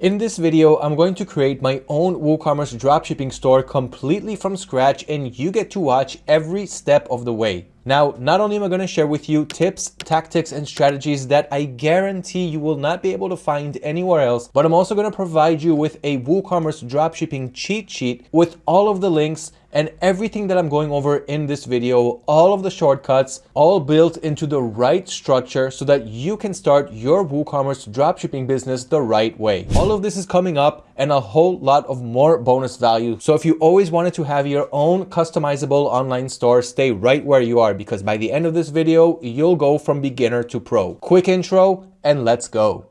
In this video, I'm going to create my own WooCommerce dropshipping store completely from scratch and you get to watch every step of the way. Now, not only am I going to share with you tips, tactics, and strategies that I guarantee you will not be able to find anywhere else, but I'm also going to provide you with a WooCommerce dropshipping cheat sheet with all of the links and everything that I'm going over in this video, all of the shortcuts, all built into the right structure so that you can start your WooCommerce dropshipping business the right way. All of this is coming up and a whole lot of more bonus value. So if you always wanted to have your own customizable online store, stay right where you are because by the end of this video, you'll go from beginner to pro. Quick intro and let's go.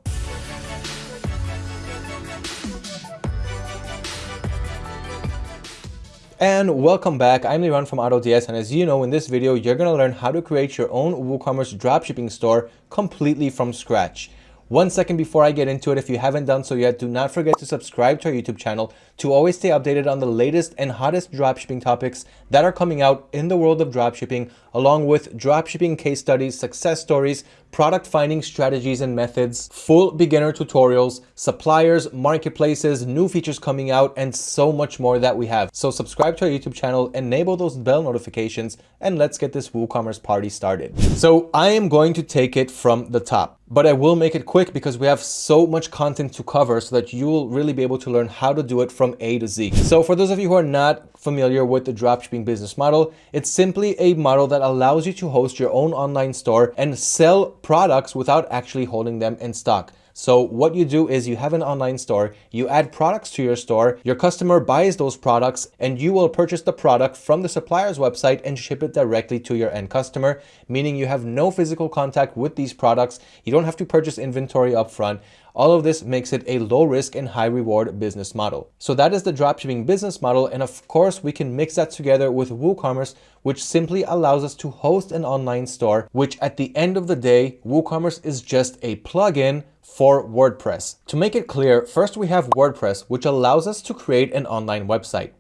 And welcome back, I'm Liran from AutoDS and as you know in this video you're going to learn how to create your own WooCommerce dropshipping store completely from scratch. One second before I get into it, if you haven't done so yet, do not forget to subscribe to our YouTube channel to always stay updated on the latest and hottest dropshipping topics that are coming out in the world of dropshipping, along with dropshipping case studies, success stories, product finding strategies and methods, full beginner tutorials, suppliers, marketplaces, new features coming out, and so much more that we have. So subscribe to our YouTube channel, enable those bell notifications, and let's get this WooCommerce party started. So I am going to take it from the top but I will make it quick because we have so much content to cover so that you will really be able to learn how to do it from A to Z. So for those of you who are not familiar with the dropshipping business model, it's simply a model that allows you to host your own online store and sell products without actually holding them in stock. So what you do is you have an online store, you add products to your store, your customer buys those products and you will purchase the product from the supplier's website and ship it directly to your end customer, meaning you have no physical contact with these products. You don't have to purchase inventory upfront. All of this makes it a low risk and high reward business model. So that is the dropshipping business model. And of course, we can mix that together with WooCommerce, which simply allows us to host an online store, which at the end of the day, WooCommerce is just a plugin for WordPress. To make it clear, first we have WordPress, which allows us to create an online website.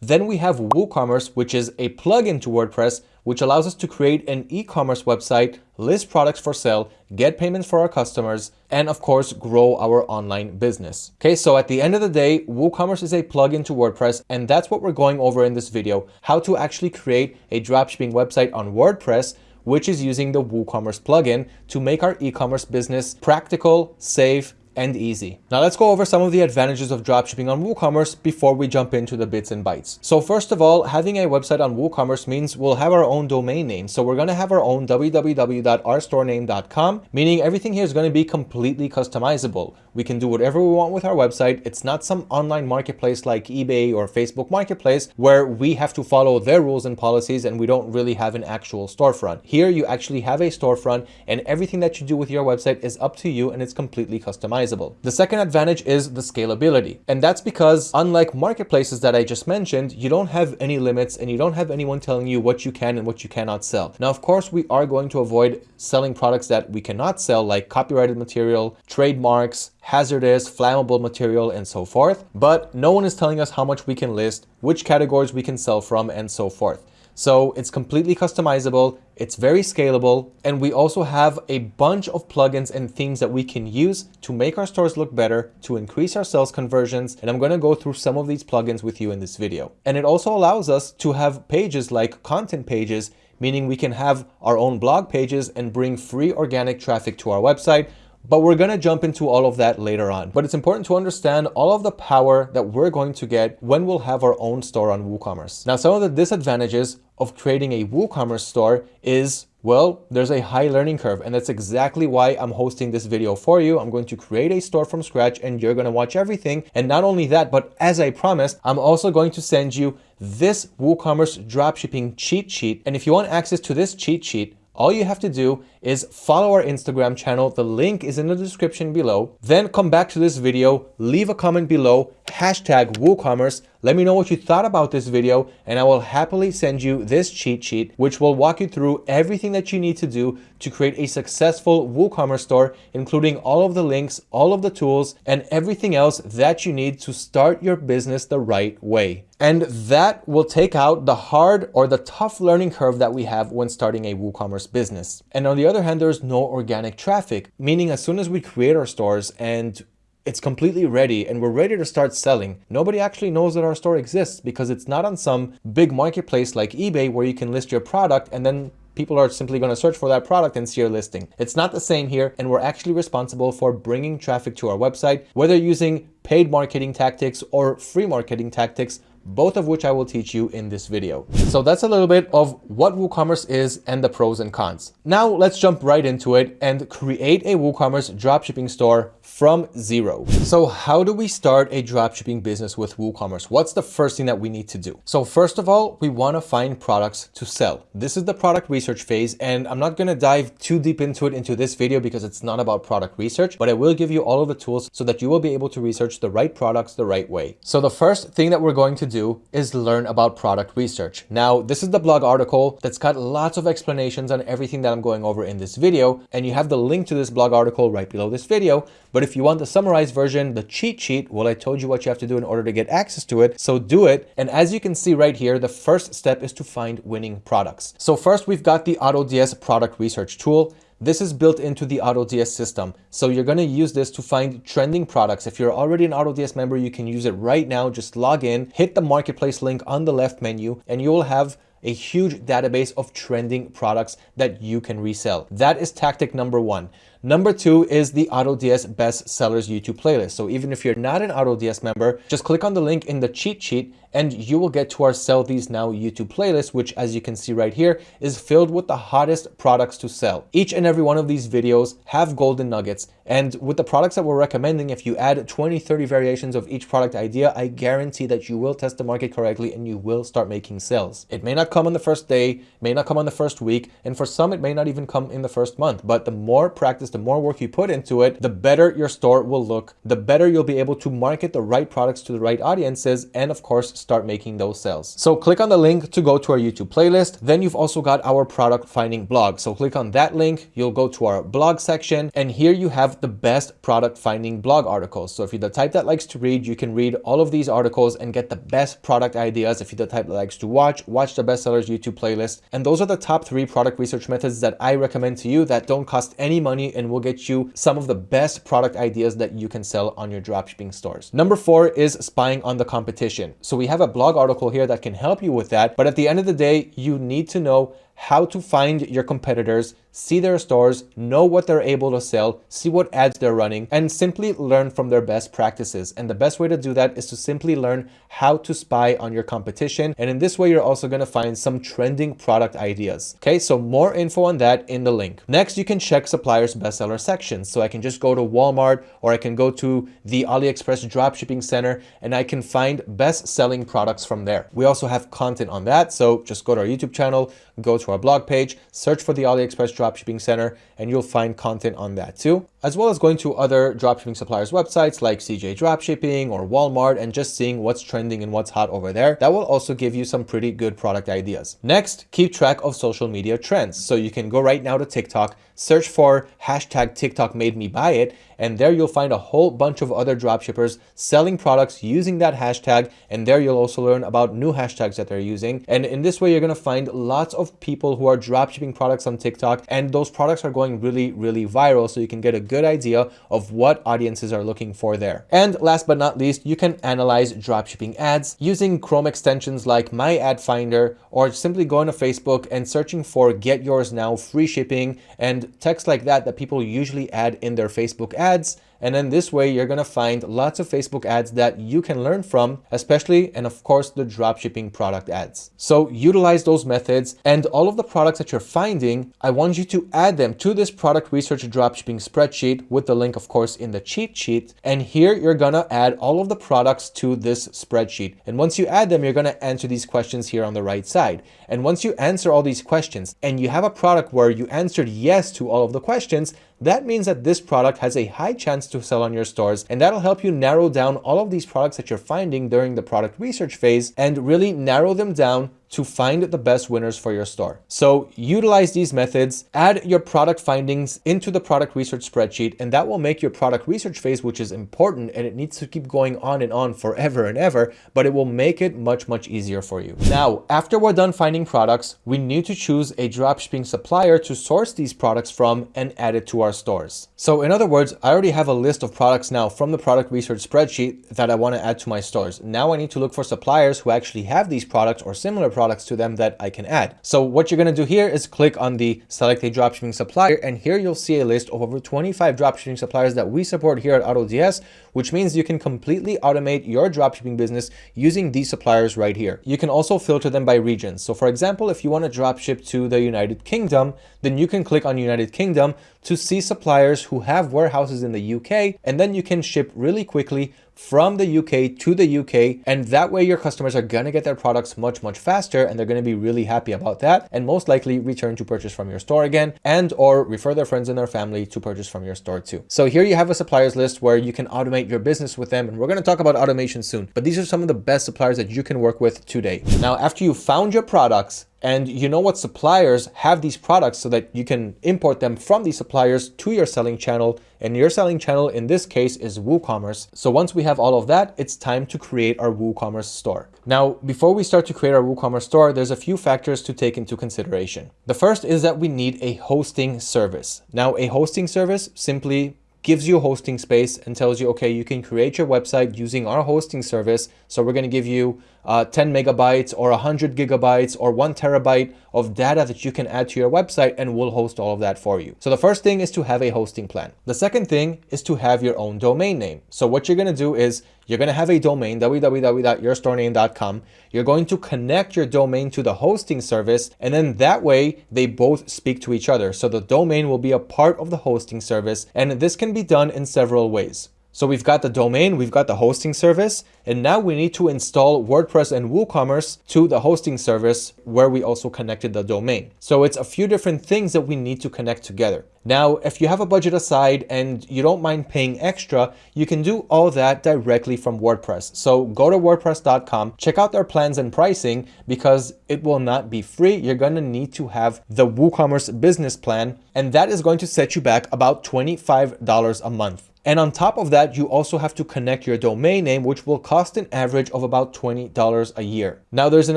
Then we have WooCommerce, which is a plugin to WordPress, which allows us to create an e-commerce website, list products for sale, get payments for our customers, and of course, grow our online business. Okay, so at the end of the day, WooCommerce is a plugin to WordPress, and that's what we're going over in this video, how to actually create a dropshipping website on WordPress which is using the WooCommerce plugin to make our e-commerce business practical, safe, and easy. Now let's go over some of the advantages of dropshipping on WooCommerce before we jump into the bits and bytes. So first of all, having a website on WooCommerce means we'll have our own domain name. So we're going to have our own www.ourstorename.com, meaning everything here is going to be completely customizable. We can do whatever we want with our website. It's not some online marketplace like eBay or Facebook Marketplace where we have to follow their rules and policies and we don't really have an actual storefront. Here you actually have a storefront and everything that you do with your website is up to you and it's completely customizable. The second advantage is the scalability. And that's because unlike marketplaces that I just mentioned, you don't have any limits and you don't have anyone telling you what you can and what you cannot sell. Now, of course, we are going to avoid selling products that we cannot sell like copyrighted material, trademarks, hazardous, flammable material, and so forth. But no one is telling us how much we can list, which categories we can sell from, and so forth. So it's completely customizable, it's very scalable, and we also have a bunch of plugins and themes that we can use to make our stores look better, to increase our sales conversions, and I'm gonna go through some of these plugins with you in this video. And it also allows us to have pages like content pages, meaning we can have our own blog pages and bring free organic traffic to our website, but we're going to jump into all of that later on. But it's important to understand all of the power that we're going to get when we'll have our own store on WooCommerce. Now, some of the disadvantages of creating a WooCommerce store is well, there's a high learning curve and that's exactly why I'm hosting this video for you. I'm going to create a store from scratch and you're going to watch everything. And not only that, but as I promised, I'm also going to send you this WooCommerce dropshipping cheat sheet. And if you want access to this cheat sheet, all you have to do is follow our Instagram channel. The link is in the description below. Then come back to this video, leave a comment below, hashtag WooCommerce. Let me know what you thought about this video and I will happily send you this cheat sheet, which will walk you through everything that you need to do to create a successful WooCommerce store, including all of the links, all of the tools, and everything else that you need to start your business the right way. And that will take out the hard or the tough learning curve that we have when starting a WooCommerce business. And on the other hand, there's no organic traffic, meaning as soon as we create our stores and it's completely ready and we're ready to start selling, nobody actually knows that our store exists because it's not on some big marketplace like eBay where you can list your product and then people are simply going to search for that product and see your listing. It's not the same here, and we're actually responsible for bringing traffic to our website, whether using paid marketing tactics or free marketing tactics both of which I will teach you in this video. So that's a little bit of what WooCommerce is and the pros and cons. Now let's jump right into it and create a WooCommerce dropshipping store from zero. So how do we start a dropshipping business with WooCommerce? What's the first thing that we need to do? So first of all, we want to find products to sell. This is the product research phase and I'm not going to dive too deep into it into this video because it's not about product research, but I will give you all of the tools so that you will be able to research the right products the right way. So the first thing that we're going to do do is learn about product research. Now, this is the blog article that's got lots of explanations on everything that I'm going over in this video, and you have the link to this blog article right below this video. But if you want the summarized version, the cheat sheet, well, I told you what you have to do in order to get access to it, so do it. And as you can see right here, the first step is to find winning products. So first, we've got the AutoDS product research tool. This is built into the AutoDS system. So you're going to use this to find trending products. If you're already an AutoDS member, you can use it right now. Just log in, hit the marketplace link on the left menu, and you will have a huge database of trending products that you can resell. That is tactic number one. Number two is the AutoDS Best Sellers YouTube playlist. So even if you're not an AutoDS member, just click on the link in the cheat sheet and you will get to our Sell These Now YouTube playlist, which as you can see right here, is filled with the hottest products to sell. Each and every one of these videos have golden nuggets. And with the products that we're recommending, if you add 20, 30 variations of each product idea, I guarantee that you will test the market correctly and you will start making sales. It may not come on the first day, may not come on the first week, and for some, it may not even come in the first month. But the more practice, the more work you put into it, the better your store will look, the better you'll be able to market the right products to the right audiences, and of course, start making those sales. So click on the link to go to our YouTube playlist. Then you've also got our product finding blog. So click on that link, you'll go to our blog section, and here you have the best product finding blog articles. So if you're the type that likes to read, you can read all of these articles and get the best product ideas. If you're the type that likes to watch, watch the bestsellers YouTube playlist. And those are the top three product research methods that I recommend to you that don't cost any money and will get you some of the best product ideas that you can sell on your dropshipping stores. Number four is spying on the competition. So we have a blog article here that can help you with that. But at the end of the day, you need to know how to find your competitors, see their stores, know what they're able to sell, see what ads they're running, and simply learn from their best practices. And the best way to do that is to simply learn how to spy on your competition. And in this way, you're also going to find some trending product ideas. Okay, so more info on that in the link. Next, you can check suppliers bestseller sections. So I can just go to Walmart or I can go to the AliExpress dropshipping center and I can find best selling products from there. We also have content on that. So just go to our YouTube channel, go to our blog page, search for the AliExpress Dropshipping Center, and you'll find content on that too, as well as going to other dropshipping suppliers websites like CJ Dropshipping or Walmart and just seeing what's trending and what's hot over there. That will also give you some pretty good product ideas. Next, keep track of social media trends. So you can go right now to TikTok, search for hashtag TikTok made me buy it, and there you'll find a whole bunch of other dropshippers selling products using that hashtag, and there you'll also learn about new hashtags that they're using. And in this way, you're gonna find lots of people who are dropshipping products on TikTok, and those products are going really, really viral, so you can get a good idea of what audiences are looking for there. And last but not least, you can analyze dropshipping ads using Chrome extensions like My Ad Finder, or simply going to Facebook and searching for Get Yours Now free shipping and text like that that people usually add in their Facebook ads and then this way, you're going to find lots of Facebook ads that you can learn from, especially, and of course, the dropshipping product ads. So utilize those methods and all of the products that you're finding, I want you to add them to this product research dropshipping spreadsheet with the link, of course, in the cheat sheet. And here you're going to add all of the products to this spreadsheet. And once you add them, you're going to answer these questions here on the right side. And once you answer all these questions and you have a product where you answered yes to all of the questions, that means that this product has a high chance to sell on your stores and that'll help you narrow down all of these products that you're finding during the product research phase and really narrow them down to find the best winners for your store. So utilize these methods, add your product findings into the product research spreadsheet, and that will make your product research phase, which is important and it needs to keep going on and on forever and ever, but it will make it much, much easier for you. Now, after we're done finding products, we need to choose a dropshipping supplier to source these products from and add it to our stores. So in other words, I already have a list of products now from the product research spreadsheet that I want to add to my stores. Now I need to look for suppliers who actually have these products or similar products to them that I can add. So what you're going to do here is click on the select a dropshipping supplier and here you'll see a list of over 25 dropshipping suppliers that we support here at AutoDS, which means you can completely automate your dropshipping business using these suppliers right here. You can also filter them by regions. So for example, if you want to dropship to the United Kingdom, then you can click on United Kingdom to see suppliers who have warehouses in the UK, and then you can ship really quickly from the UK to the UK. And that way your customers are going to get their products much, much faster and they're going to be really happy about that and most likely return to purchase from your store again and or refer their friends and their family to purchase from your store too. So here you have a suppliers list where you can automate your business with them. And we're going to talk about automation soon, but these are some of the best suppliers that you can work with today. Now, after you found your products, and you know what suppliers have these products so that you can import them from these suppliers to your selling channel. And your selling channel in this case is WooCommerce. So once we have all of that, it's time to create our WooCommerce store. Now, before we start to create our WooCommerce store, there's a few factors to take into consideration. The first is that we need a hosting service. Now, a hosting service simply gives you hosting space and tells you, okay, you can create your website using our hosting service. So we're going to give you uh, 10 megabytes or 100 gigabytes or one terabyte of data that you can add to your website and we'll host all of that for you. So the first thing is to have a hosting plan. The second thing is to have your own domain name. So what you're going to do is you're going to have a domain, www.yourstorename.com. You're going to connect your domain to the hosting service, and then that way they both speak to each other. So the domain will be a part of the hosting service, and this can be done in several ways. So we've got the domain, we've got the hosting service, and now we need to install WordPress and WooCommerce to the hosting service where we also connected the domain. So it's a few different things that we need to connect together. Now, if you have a budget aside and you don't mind paying extra, you can do all that directly from WordPress. So go to wordpress.com, check out their plans and pricing because it will not be free. You're going to need to have the WooCommerce business plan, and that is going to set you back about $25 a month. And on top of that, you also have to connect your domain name, which will cost an average of about $20 a year. Now, there's an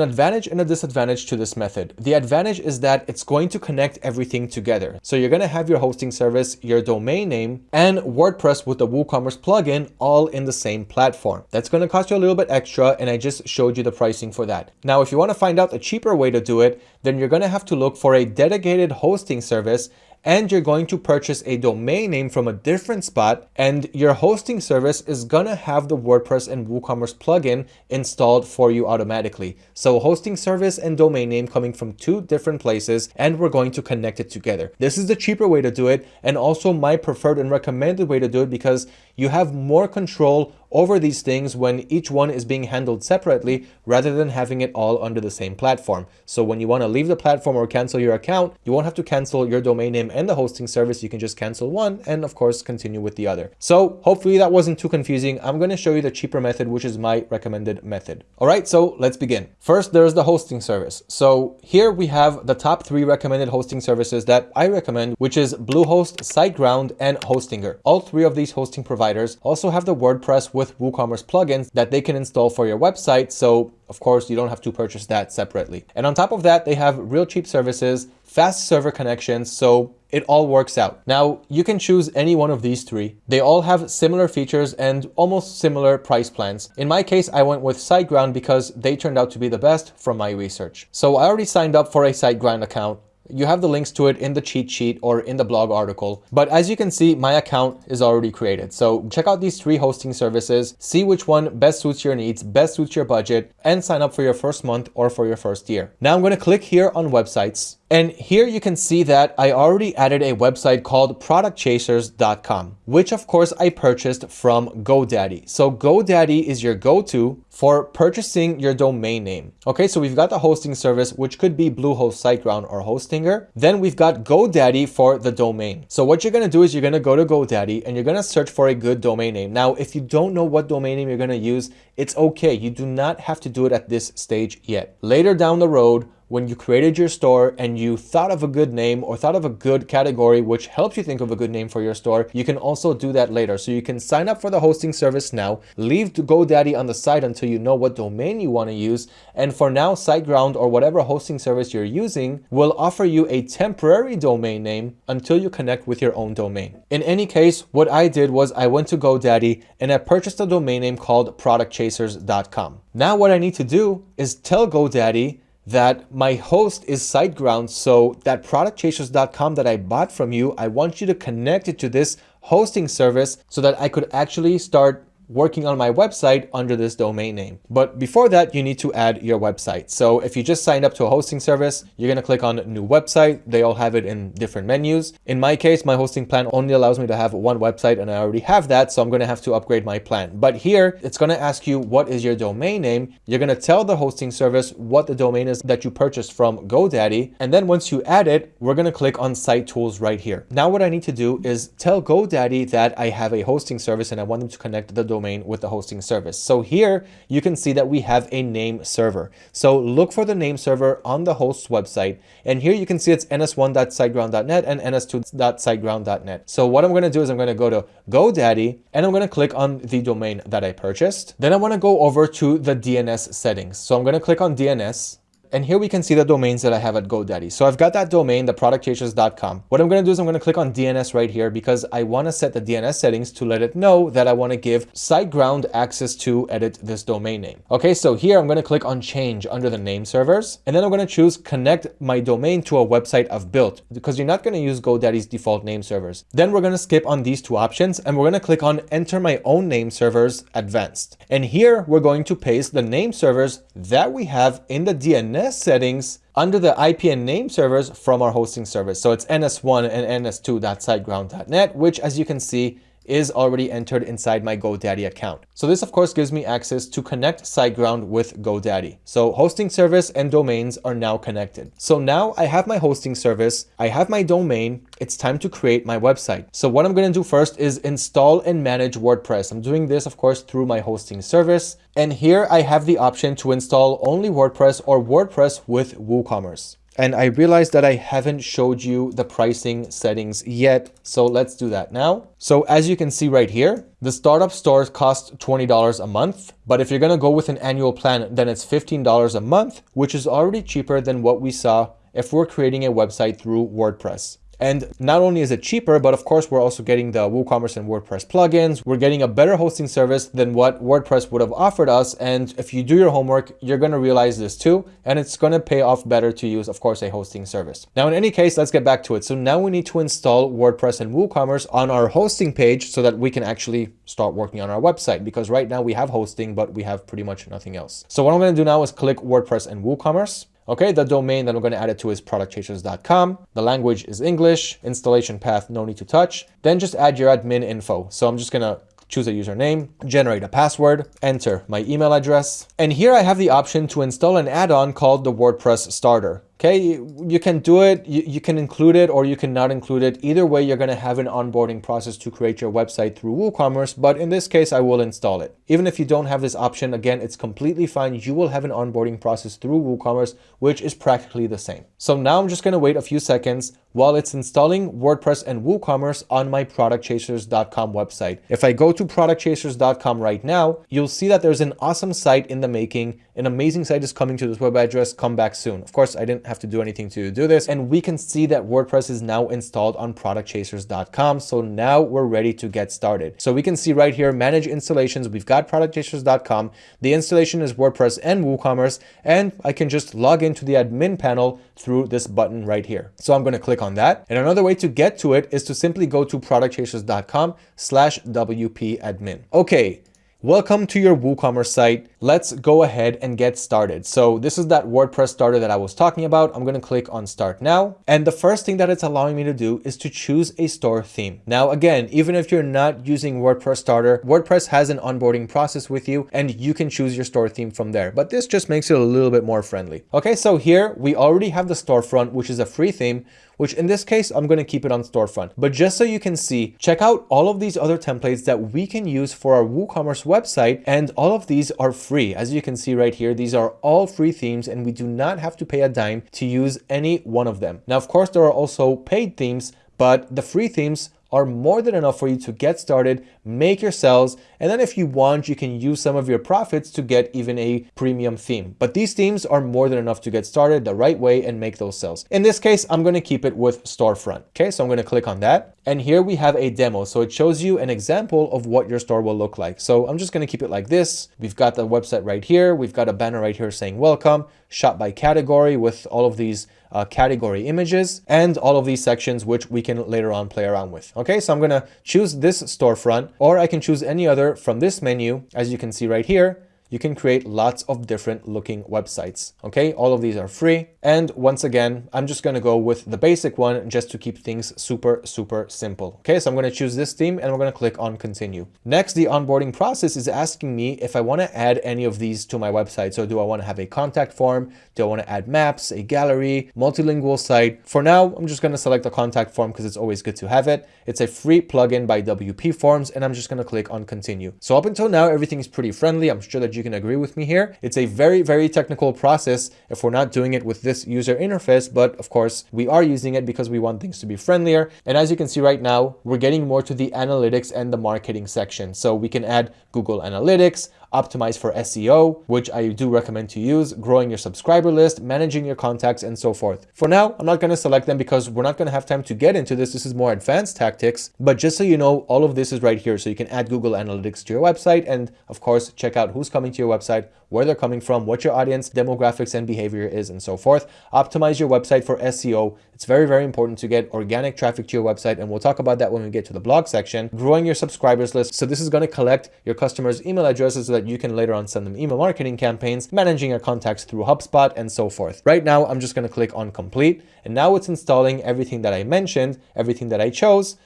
advantage and a disadvantage to this method. The advantage is that it's going to connect everything together. So you're going to have your hosting service, your domain name, and WordPress with the WooCommerce plugin all in the same platform. That's going to cost you a little bit extra, and I just showed you the pricing for that. Now, if you want to find out a cheaper way to do it, then you're going to have to look for a dedicated hosting service and you're going to purchase a domain name from a different spot and your hosting service is gonna have the WordPress and WooCommerce plugin installed for you automatically. So hosting service and domain name coming from two different places and we're going to connect it together. This is the cheaper way to do it and also my preferred and recommended way to do it because you have more control over these things when each one is being handled separately rather than having it all under the same platform. So when you want to leave the platform or cancel your account, you won't have to cancel your domain name and the hosting service. You can just cancel one and of course continue with the other. So hopefully that wasn't too confusing. I'm going to show you the cheaper method, which is my recommended method. All right, so let's begin. First, there's the hosting service. So here we have the top three recommended hosting services that I recommend, which is Bluehost, SiteGround, and Hostinger. All three of these hosting providers also have the WordPress with WooCommerce plugins that they can install for your website. So of course, you don't have to purchase that separately. And on top of that, they have real cheap services, fast server connections, so it all works out. Now, you can choose any one of these three. They all have similar features and almost similar price plans. In my case, I went with SiteGround because they turned out to be the best from my research. So I already signed up for a SiteGround account. You have the links to it in the cheat sheet or in the blog article. But as you can see, my account is already created. So check out these three hosting services, see which one best suits your needs, best suits your budget, and sign up for your first month or for your first year. Now I'm going to click here on websites And here you can see that I already added a website called productchasers.com, which of course I purchased from GoDaddy. So GoDaddy is your go-to for purchasing your domain name. Okay, so we've got the hosting service, which could be Bluehost, SiteGround, or Hostinger. Then we've got GoDaddy for the domain. So what you're gonna do is you're gonna go to GoDaddy and you're gonna search for a good domain name. Now, if you don't know what domain name you're gonna use, it's okay. You do not have to do it at this stage yet. Later down the road, when you created your store and you thought of a good name or thought of a good category which helps you think of a good name for your store, you can also do that later. So you can sign up for the hosting service now, leave GoDaddy on the side until you know what domain you want to use. And for now, SiteGround or whatever hosting service you're using will offer you a temporary domain name until you connect with your own domain. In any case, what I did was I went to GoDaddy and I purchased a domain name called productchasers.com. Now what I need to do is tell GoDaddy that my host is SiteGround. So that productchasers.com that I bought from you, I want you to connect it to this hosting service so that I could actually start working on my website under this domain name. But before that, you need to add your website. So if you just signed up to a hosting service, you're gonna click on new website. They all have it in different menus. In my case, my hosting plan only allows me to have one website and I already have that. So I'm gonna have to upgrade my plan. But here, it's gonna ask you what is your domain name. You're gonna tell the hosting service what the domain is that you purchased from GoDaddy. And then once you add it, we're gonna click on site tools right here. Now what I need to do is tell GoDaddy that I have a hosting service and I want them to connect the domain domain with the hosting service. So here you can see that we have a name server. So look for the name server on the host's website. And here you can see it's ns1.siteground.net and ns2.siteground.net. So what I'm going to do is I'm going to go to GoDaddy and I'm going to click on the domain that I purchased. Then I want to go over to the DNS settings. So I'm going to click on DNS and here we can see the domains that I have at GoDaddy. So I've got that domain, the productchasers.com. What I'm going to do is I'm going to click on DNS right here because I want to set the DNS settings to let it know that I want to give SiteGround access to edit this domain name. Okay, so here I'm going to click on change under the name servers, and then I'm going to choose connect my domain to a website I've built because you're not going to use GoDaddy's default name servers. Then we're going to skip on these two options and we're going to click on enter my own name servers advanced. And here we're going to paste the name servers that we have in the DNS DNS settings under the IP and name servers from our hosting service. So it's ns1 and ns2.siteground.net, which as you can see is already entered inside my GoDaddy account. So this of course gives me access to connect SiteGround with GoDaddy. So hosting service and domains are now connected. So now I have my hosting service, I have my domain, it's time to create my website. So what I'm going to do first is install and manage WordPress. I'm doing this of course through my hosting service. And here I have the option to install only WordPress or WordPress with WooCommerce and I realized that I haven't showed you the pricing settings yet. So let's do that now. So as you can see right here, the startup stores cost $20 a month. But if you're gonna go with an annual plan, then it's $15 a month, which is already cheaper than what we saw if we're creating a website through WordPress. And not only is it cheaper, but of course, we're also getting the WooCommerce and WordPress plugins. We're getting a better hosting service than what WordPress would have offered us. And if you do your homework, you're going to realize this too. And it's going to pay off better to use, of course, a hosting service. Now, in any case, let's get back to it. So now we need to install WordPress and WooCommerce on our hosting page so that we can actually start working on our website. Because right now we have hosting, but we have pretty much nothing else. So what I'm going to do now is click WordPress and WooCommerce. Okay, the domain that I'm going to add it to is productchasers.com. The language is English. Installation path, no need to touch. Then just add your admin info. So I'm just going to choose a username, generate a password, enter my email address. And here I have the option to install an add-on called the WordPress Starter. Okay, you, can do it, you, can include it or you can not include it. Either way, you're gonna have an onboarding process to create your website through WooCommerce, but in this case, I will install it. Even if you don't have this option, again, it's completely fine. You will have an onboarding process through WooCommerce, which is practically the same. So now I'm just gonna wait a few seconds while it's installing WordPress and WooCommerce on my productchasers.com website. If I go to productchasers.com right now, you'll see that there's an awesome site in the making. An amazing site is coming to this web address, come back soon. Of course, I didn't have to do anything to do this. And we can see that WordPress is now installed on productchasers.com. So now we're ready to get started. So we can see right here, manage installations. We've got productchasers.com. The installation is WordPress and WooCommerce, and I can just log into the admin panel through this button right here. So I'm going to click on that. And another way to get to it is to simply go to productchasers.com slash WP admin. Okay. Welcome to your WooCommerce site. Let's go ahead and get started. So this is that WordPress starter that I was talking about. I'm going to click on start now. And the first thing that it's allowing me to do is to choose a store theme. Now, again, even if you're not using WordPress starter, WordPress has an onboarding process with you and you can choose your store theme from there. But this just makes it a little bit more friendly. Okay, so here we already have the storefront, which is a free theme which in this case, I'm going to keep it on storefront. But just so you can see, check out all of these other templates that we can use for our WooCommerce website. And all of these are free. As you can see right here, these are all free themes and we do not have to pay a dime to use any one of them. Now, of course, there are also paid themes, but the free themes are more than enough for you to get started, make your sales, and then if you want, you can use some of your profits to get even a premium theme. But these themes are more than enough to get started the right way and make those sales. In this case, I'm going to keep it with storefront. Okay, so I'm going to click on that. And here we have a demo. So it shows you an example of what your store will look like. So I'm just going to keep it like this. We've got the website right here. We've got a banner right here saying welcome, shop by category with all of these uh, category images and all of these sections, which we can later on play around with. Okay, so I'm going to choose this storefront or I can choose any other from this menu. As you can see right here, you can create lots of different looking websites. Okay, all of these are free. And once again, I'm just going to go with the basic one just to keep things super, super simple. Okay, so I'm going to choose this theme and we're going to click on continue. Next, the onboarding process is asking me if I want to add any of these to my website. So do I want to have a contact form? Do I want to add maps, a gallery, multilingual site? For now, I'm just going to select the contact form because it's always good to have it. It's a free plugin by WP Forms and I'm just going to click on continue. So up until now, everything is pretty friendly. I'm sure that you you can agree with me here. It's a very, very technical process if we're not doing it with this user interface, but of course we are using it because we want things to be friendlier. And as you can see right now, we're getting more to the analytics and the marketing section. So we can add Google Analytics, optimize for SEO, which I do recommend to use, growing your subscriber list, managing your contacts, and so forth. For now, I'm not going to select them because we're not going to have time to get into this. This is more advanced tactics, but just so you know, all of this is right here. So you can add Google Analytics to your website and of course, check out who's coming to your website, where they're coming from, what your audience demographics and behavior is, and so forth. Optimize your website for SEO. It's very, very important to get organic traffic to your website, and we'll talk about that when we get to the blog section. Growing your subscribers list. So this is going to collect your customers' email addresses so that you can later on send them email marketing campaigns, managing your contacts through HubSpot, and so forth. Right now, I'm just going to click on complete, and now it's installing everything that I mentioned, everything that I chose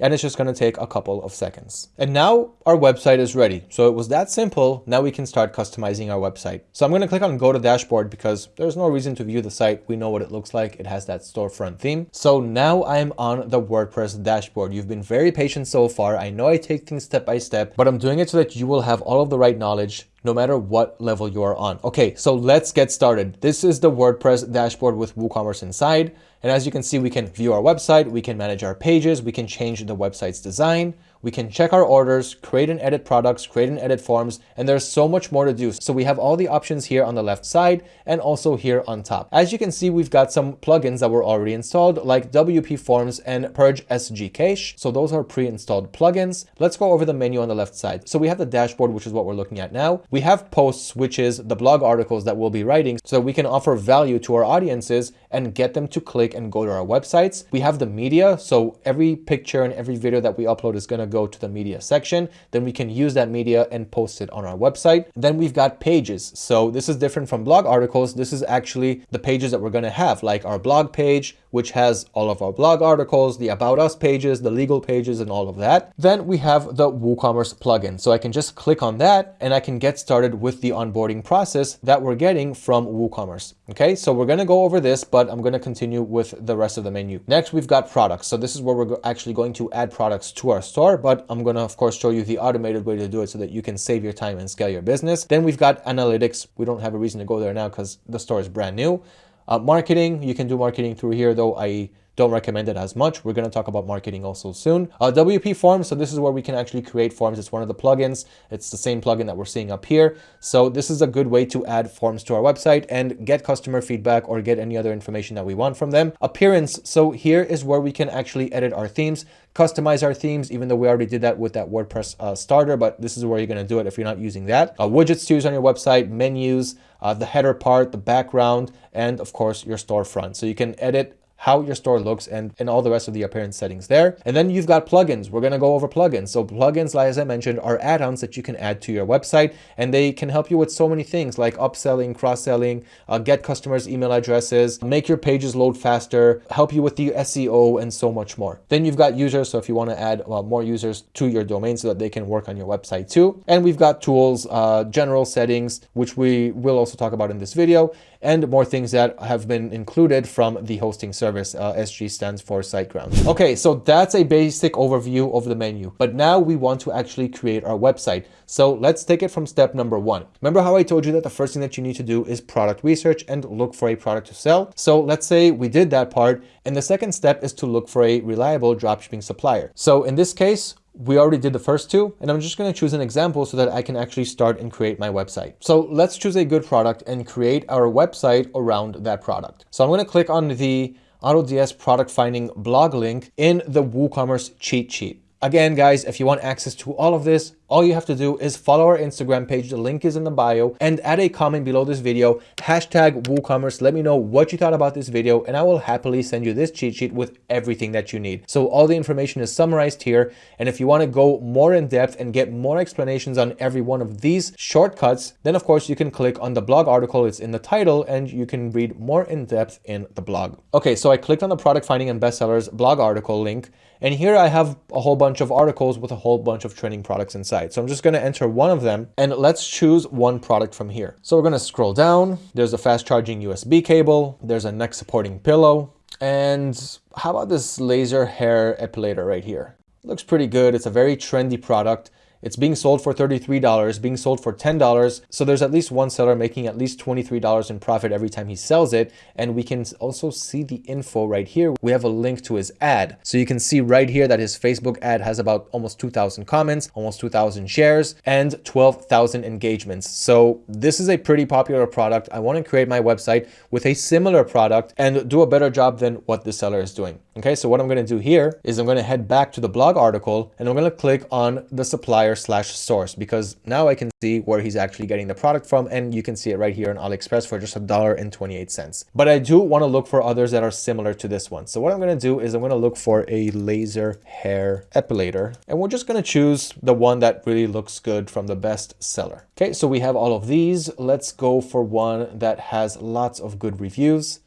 and it's just going to take a couple of seconds. And now our website is ready. So it was that simple. Now we can start customizing our website. So I'm going to click on go to dashboard because there's no reason to view the site. We know what it looks like. It has that storefront theme. So now I'm on the WordPress dashboard. You've been very patient so far. I know I take things step by step, but I'm doing it so that you will have all of the right knowledge no matter what level you are on. Okay, so let's get started. This is the WordPress dashboard with WooCommerce inside. And as you can see, we can view our website, we can manage our pages, we can change the website's design, we can check our orders, create and edit products, create and edit forms, and there's so much more to do. So we have all the options here on the left side and also here on top. As you can see, we've got some plugins that were already installed like WP Forms and Purge SG Cache. So those are pre-installed plugins. Let's go over the menu on the left side. So we have the dashboard, which is what we're looking at now. We have posts, which is the blog articles that we'll be writing so that we can offer value to our audiences and get them to click and go to our websites. We have the media. So every picture and every video that we upload is going to go to the media section. Then we can use that media and post it on our website. Then we've got pages. So this is different from blog articles. This is actually the pages that we're going to have like our blog page, which has all of our blog articles, the about us pages, the legal pages, and all of that. Then we have the WooCommerce plugin. So I can just click on that and I can get started with the onboarding process that we're getting from WooCommerce. Okay, so we're going to go over this, but I'm going to continue with the rest of the menu. Next, we've got products. So this is where we're actually going to add products to our store, but I'm going to, of course, show you the automated way to do it so that you can save your time and scale your business. Then we've got analytics. We don't have a reason to go there now because the store is brand new. Uh, marketing, you can do marketing through here, though I don't recommend it as much. We're going to talk about marketing also soon. Uh, WP Forms, so this is where we can actually create forms. It's one of the plugins. It's the same plugin that we're seeing up here. So this is a good way to add forms to our website and get customer feedback or get any other information that we want from them. Appearance, so here is where we can actually edit our themes, customize our themes, even though we already did that with that WordPress uh, starter, but this is where you're going to do it if you're not using that. Uh, widgets to use on your website, menus, uh, the header part, the background, and of course your storefront. So you can edit how your store looks and, and all the rest of the appearance settings there. And then you've got plugins. We're going to go over plugins. So plugins, like as I mentioned, are add-ons that you can add to your website and they can help you with so many things like upselling, cross-selling, uh, get customers email addresses, make your pages load faster, help you with the SEO and so much more. Then you've got users. So if you want to add well, more users to your domain so that they can work on your website too. And we've got tools, uh, general settings, which we will also talk about in this video and more things that have been included from the hosting service. Uh, SG stands for SiteGround. Okay, so that's a basic overview of the menu, but now we want to actually create our website. So let's take it from step number one. Remember how I told you that the first thing that you need to do is product research and look for a product to sell? So let's say we did that part. And the second step is to look for a reliable dropshipping supplier. So in this case, we already did the first two and I'm just going to choose an example so that I can actually start and create my website. So let's choose a good product and create our website around that product. So I'm going to click on the AutoDS product finding blog link in the WooCommerce cheat sheet. Again, guys, if you want access to all of this, all you have to do is follow our Instagram page. The link is in the bio and add a comment below this video, hashtag WooCommerce. Let me know what you thought about this video and I will happily send you this cheat sheet with everything that you need. So all the information is summarized here. And if you want to go more in depth and get more explanations on every one of these shortcuts, then of course you can click on the blog article. It's in the title and you can read more in depth in the blog. Okay, so I clicked on the product finding and bestsellers blog article link and here I have a whole bunch of articles with a whole bunch of training products inside. So I'm just going to enter one of them and let's choose one product from here. So we're going to scroll down. There's a fast charging USB cable. There's a neck supporting pillow. And how about this laser hair epilator right here? Looks pretty good. It's a very trendy product. It's being sold for $33, being sold for $10. So there's at least one seller making at least $23 in profit every time he sells it. And we can also see the info right here. We have a link to his ad. So you can see right here that his Facebook ad has about almost 2,000 comments, almost 2,000 shares, and 12,000 engagements. So this is a pretty popular product. I want to create my website with a similar product and do a better job than what the seller is doing. Okay, so what I'm going to do here is I'm going to head back to the blog article and I'm going to click on the supplier slash source because now I can see where he's actually getting the product from and you can see it right here on AliExpress for just a dollar and 28 cents. But I do want to look for others that are similar to this one. So what I'm going to do is I'm going to look for a laser hair epilator and we're just going to choose the one that really looks good from the best seller. Okay, so we have all of these. Let's go for one that has lots of good reviews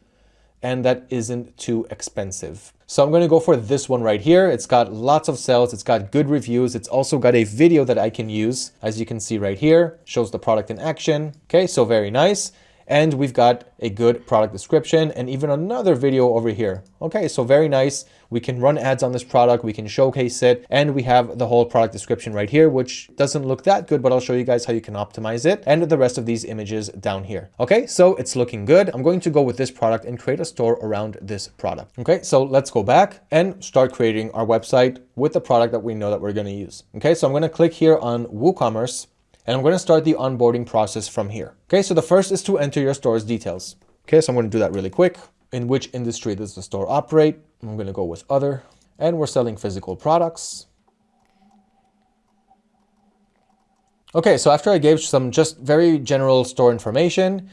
and that isn't too expensive. So I'm going to go for this one right here. It's got lots of sales. It's got good reviews. It's also got a video that I can use. As you can see right here, shows the product in action. Okay, so very nice and we've got a good product description and even another video over here. Okay, so very nice. We can run ads on this product, we can showcase it, and we have the whole product description right here, which doesn't look that good, but I'll show you guys how you can optimize it and the rest of these images down here. Okay, so it's looking good. I'm going to go with this product and create a store around this product. Okay, so let's go back and start creating our website with the product that we know that we're going to use. Okay, so I'm going to click here on WooCommerce and I'm going to start the onboarding process from here. Okay, so the first is to enter your store's details. Okay, so I'm going to do that really quick. In which industry does the store operate? I'm going to go with other. And we're selling physical products. Okay, so after I gave some just very general store information,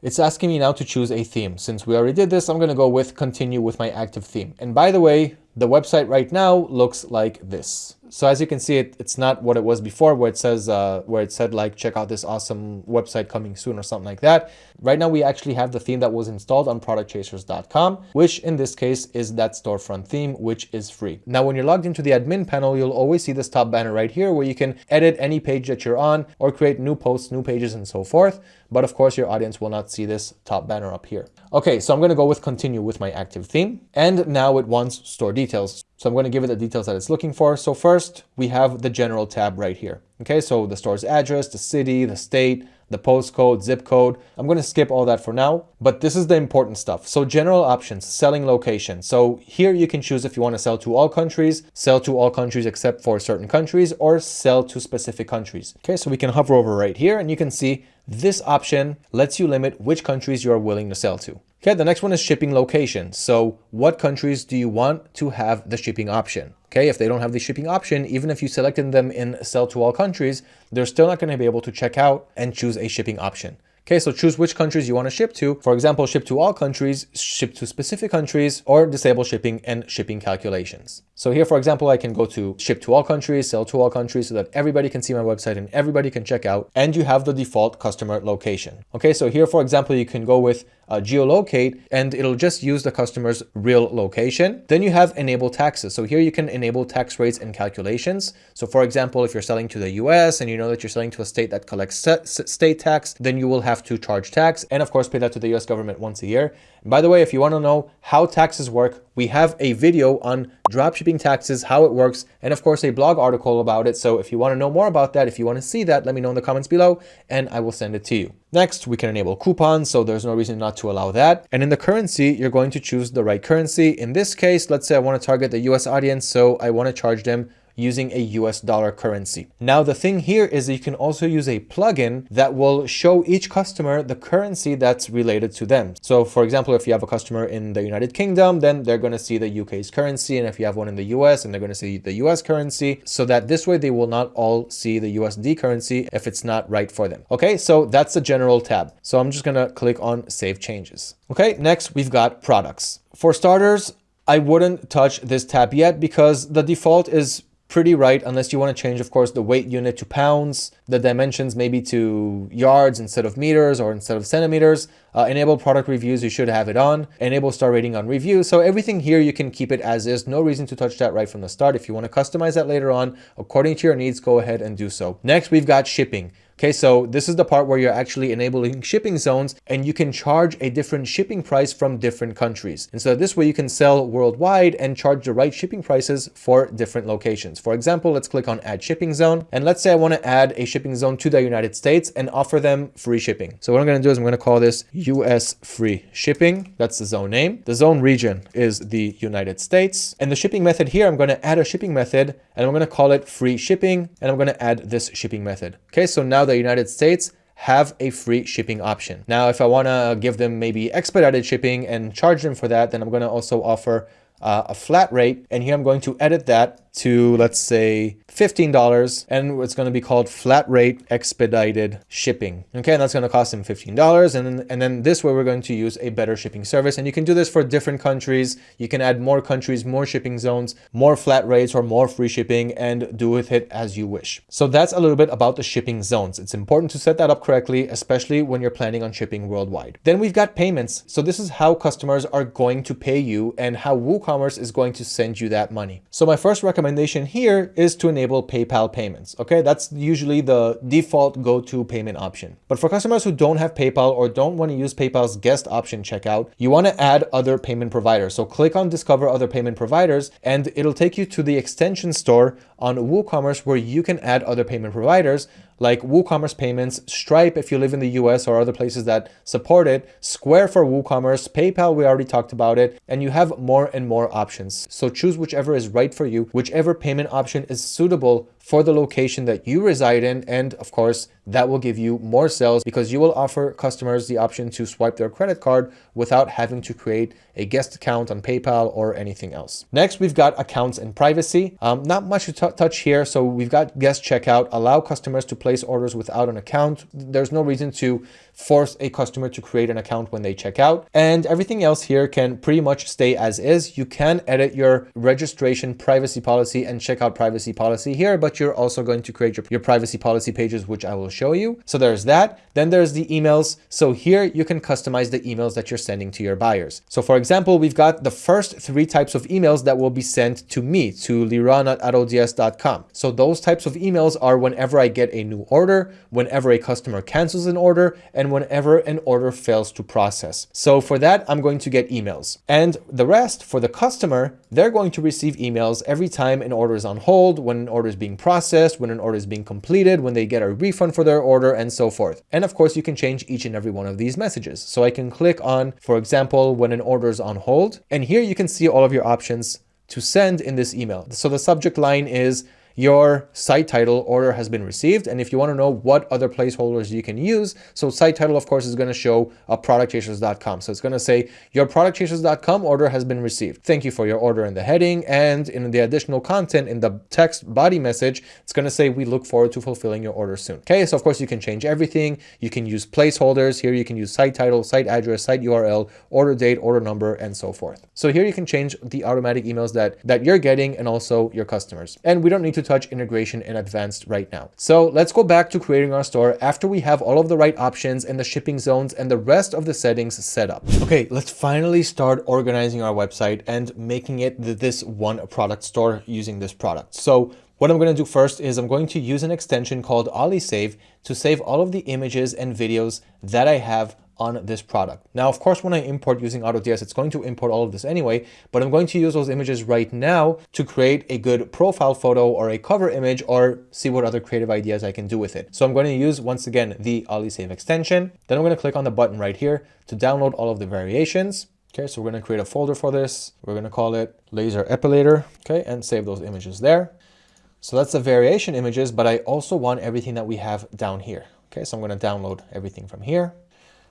it's asking me now to choose a theme. Since we already did this, I'm going to go with continue with my active theme. And by the way, the website right now looks like this. So as you can see, it, it's not what it was before where it says, uh, where it said like, check out this awesome website coming soon or something like that. Right now, we actually have the theme that was installed on productchasers.com, which in this case is that storefront theme, which is free. Now, when you're logged into the admin panel, you'll always see this top banner right here where you can edit any page that you're on or create new posts, new pages, and so forth. But of course, your audience will not see this top banner up here. Okay, so I'm going to go with continue with my active theme. And now it wants store details. So I'm going to give it the details that it's looking for. So first, we have the general tab right here. Okay, so the store's address, the city, the state, the postcode, zip code. I'm going to skip all that for now, but this is the important stuff. So general options, selling location. So here you can choose if you want to sell to all countries, sell to all countries except for certain countries, or sell to specific countries. Okay, so we can hover over right here and you can see this option lets you limit which countries you are willing to sell to. Okay, the next one is shipping location. So what countries do you want to have the shipping option? Okay, if they don't have the shipping option, even if you selected them in sell to all countries, they're still not going to be able to check out and choose a shipping option. Okay, so choose which countries you want to ship to. For example, ship to all countries, ship to specific countries, or disable shipping and shipping calculations. So here, for example, I can go to ship to all countries, sell to all countries so that everybody can see my website and everybody can check out and you have the default customer location. Okay, so here, for example, you can go with uh, geolocate and it'll just use the customer's real location. Then you have enable taxes. So here you can enable tax rates and calculations. So for example, if you're selling to the US and you know that you're selling to a state that collects state tax, then you will have to charge tax and of course pay that to the US government once a year. And by the way, if you want to know how taxes work, we have a video on dropshipping taxes, how it works, and of course a blog article about it. So if you want to know more about that, if you want to see that, let me know in the comments below and I will send it to you. Next, we can enable coupons, so there's no reason not to allow that. And in the currency, you're going to choose the right currency. In this case, let's say I want to target the US audience, so I want to charge them using a US dollar currency. Now, the thing here is that you can also use a plugin that will show each customer the currency that's related to them. So for example, if you have a customer in the United Kingdom, then they're going to see the UK's currency. And if you have one in the US and they're going to see the US currency so that this way they will not all see the USD currency if it's not right for them. Okay, so that's the general tab. So I'm just going to click on save changes. Okay, next we've got products. For starters, I wouldn't touch this tab yet because the default is pretty right unless you want to change of course the weight unit to pounds the dimensions maybe to yards instead of meters or instead of centimeters. Uh, enable product reviews you should have it on. Enable star rating on review. So everything here you can keep it as is. No reason to touch that right from the start. If you want to customize that later on according to your needs go ahead and do so. Next we've got shipping Okay, so this is the part where you're actually enabling shipping zones and you can charge a different shipping price from different countries. And so this way you can sell worldwide and charge the right shipping prices for different locations. For example, let's click on add shipping zone. And let's say I want to add a shipping zone to the United States and offer them free shipping. So what I'm going to do is I'm going to call this US free shipping. That's the zone name. The zone region is the United States. And the shipping method here, I'm going to add a shipping method and I'm going to call it free shipping. And I'm going to add this shipping method. Okay, so now the United States have a free shipping option. Now, if I want to give them maybe expedited shipping and charge them for that, then I'm going to also offer uh, a flat rate. And here I'm going to edit that to, let's say, $15 and it's going to be called flat rate expedited shipping. Okay, and that's going to cost them $15. And then, and then this way we're going to use a better shipping service. And you can do this for different countries. You can add more countries, more shipping zones, more flat rates or more free shipping and do with it as you wish. So that's a little bit about the shipping zones. It's important to set that up correctly, especially when you're planning on shipping worldwide. Then we've got payments. So this is how customers are going to pay you and how WooCommerce is going to send you that money. So my first recommendation here is to enable enable PayPal payments. Okay, that's usually the default go-to payment option. But for customers who don't have PayPal or don't want to use PayPal's guest option checkout, you want to add other payment providers. So click on discover other payment providers and it'll take you to the extension store on WooCommerce where you can add other payment providers like WooCommerce Payments, Stripe if you live in the US or other places that support it, Square for WooCommerce, PayPal, we already talked about it, and you have more and more options. So choose whichever is right for you, whichever payment option is suitable for the location that you reside in. And of course, that will give you more sales because you will offer customers the option to swipe their credit card without having to create a guest account on PayPal or anything else. Next, we've got accounts and privacy. Um, not much to touch here. So we've got guest checkout, allow customers to place orders without an account. There's no reason to force a customer to create an account when they check out. And everything else here can pretty much stay as is. You can edit your registration privacy policy and checkout privacy policy here, but you're also going to create your, your privacy policy pages, which I will show you. So there's that. Then there's the emails. So here you can customize the emails that you're sending to your buyers. So for example, we've got the first three types of emails that will be sent to me, to liran at autods.com. So those types of emails are whenever I get a new order, whenever a customer cancels an order, and and whenever an order fails to process. So for that, I'm going to get emails. And the rest for the customer, they're going to receive emails every time an order is on hold, when an order is being processed, when an order is being completed, when they get a refund for their order, and so forth. And of course, you can change each and every one of these messages. So I can click on, for example, when an order is on hold, and here you can see all of your options to send in this email. So the subject line is your site title order has been received. And if you want to know what other placeholders you can use, so site title, of course, is going to show a productchasers.com. So it's going to say your productchasers.com order has been received. Thank you for your order in the heading. And in the additional content in the text body message, it's going to say we look forward to fulfilling your order soon. Okay, so of course you can change everything. You can use placeholders. Here you can use site title, site address, site URL, order date, order number, and so forth. So here you can change the automatic emails that, that you're getting and also your customers. And we don't need to touch integration in advanced right now. So let's go back to creating our store after we have all of the right options and the shipping zones and the rest of the settings set up. Okay, let's finally start organizing our website and making it this one product store using this product. So what I'm going to do first is I'm going to use an extension called OllySave to save all of the images and videos that I have on this product. Now, of course, when I import using AutoDS, it's going to import all of this anyway, but I'm going to use those images right now to create a good profile photo or a cover image or see what other creative ideas I can do with it. So I'm going to use, once again, the OllySave extension. Then I'm going to click on the button right here to download all of the variations. Okay, so we're going to create a folder for this. We're going to call it laser epilator. Okay, and save those images there. So that's the variation images, but I also want everything that we have down here. Okay, so I'm going to download everything from here.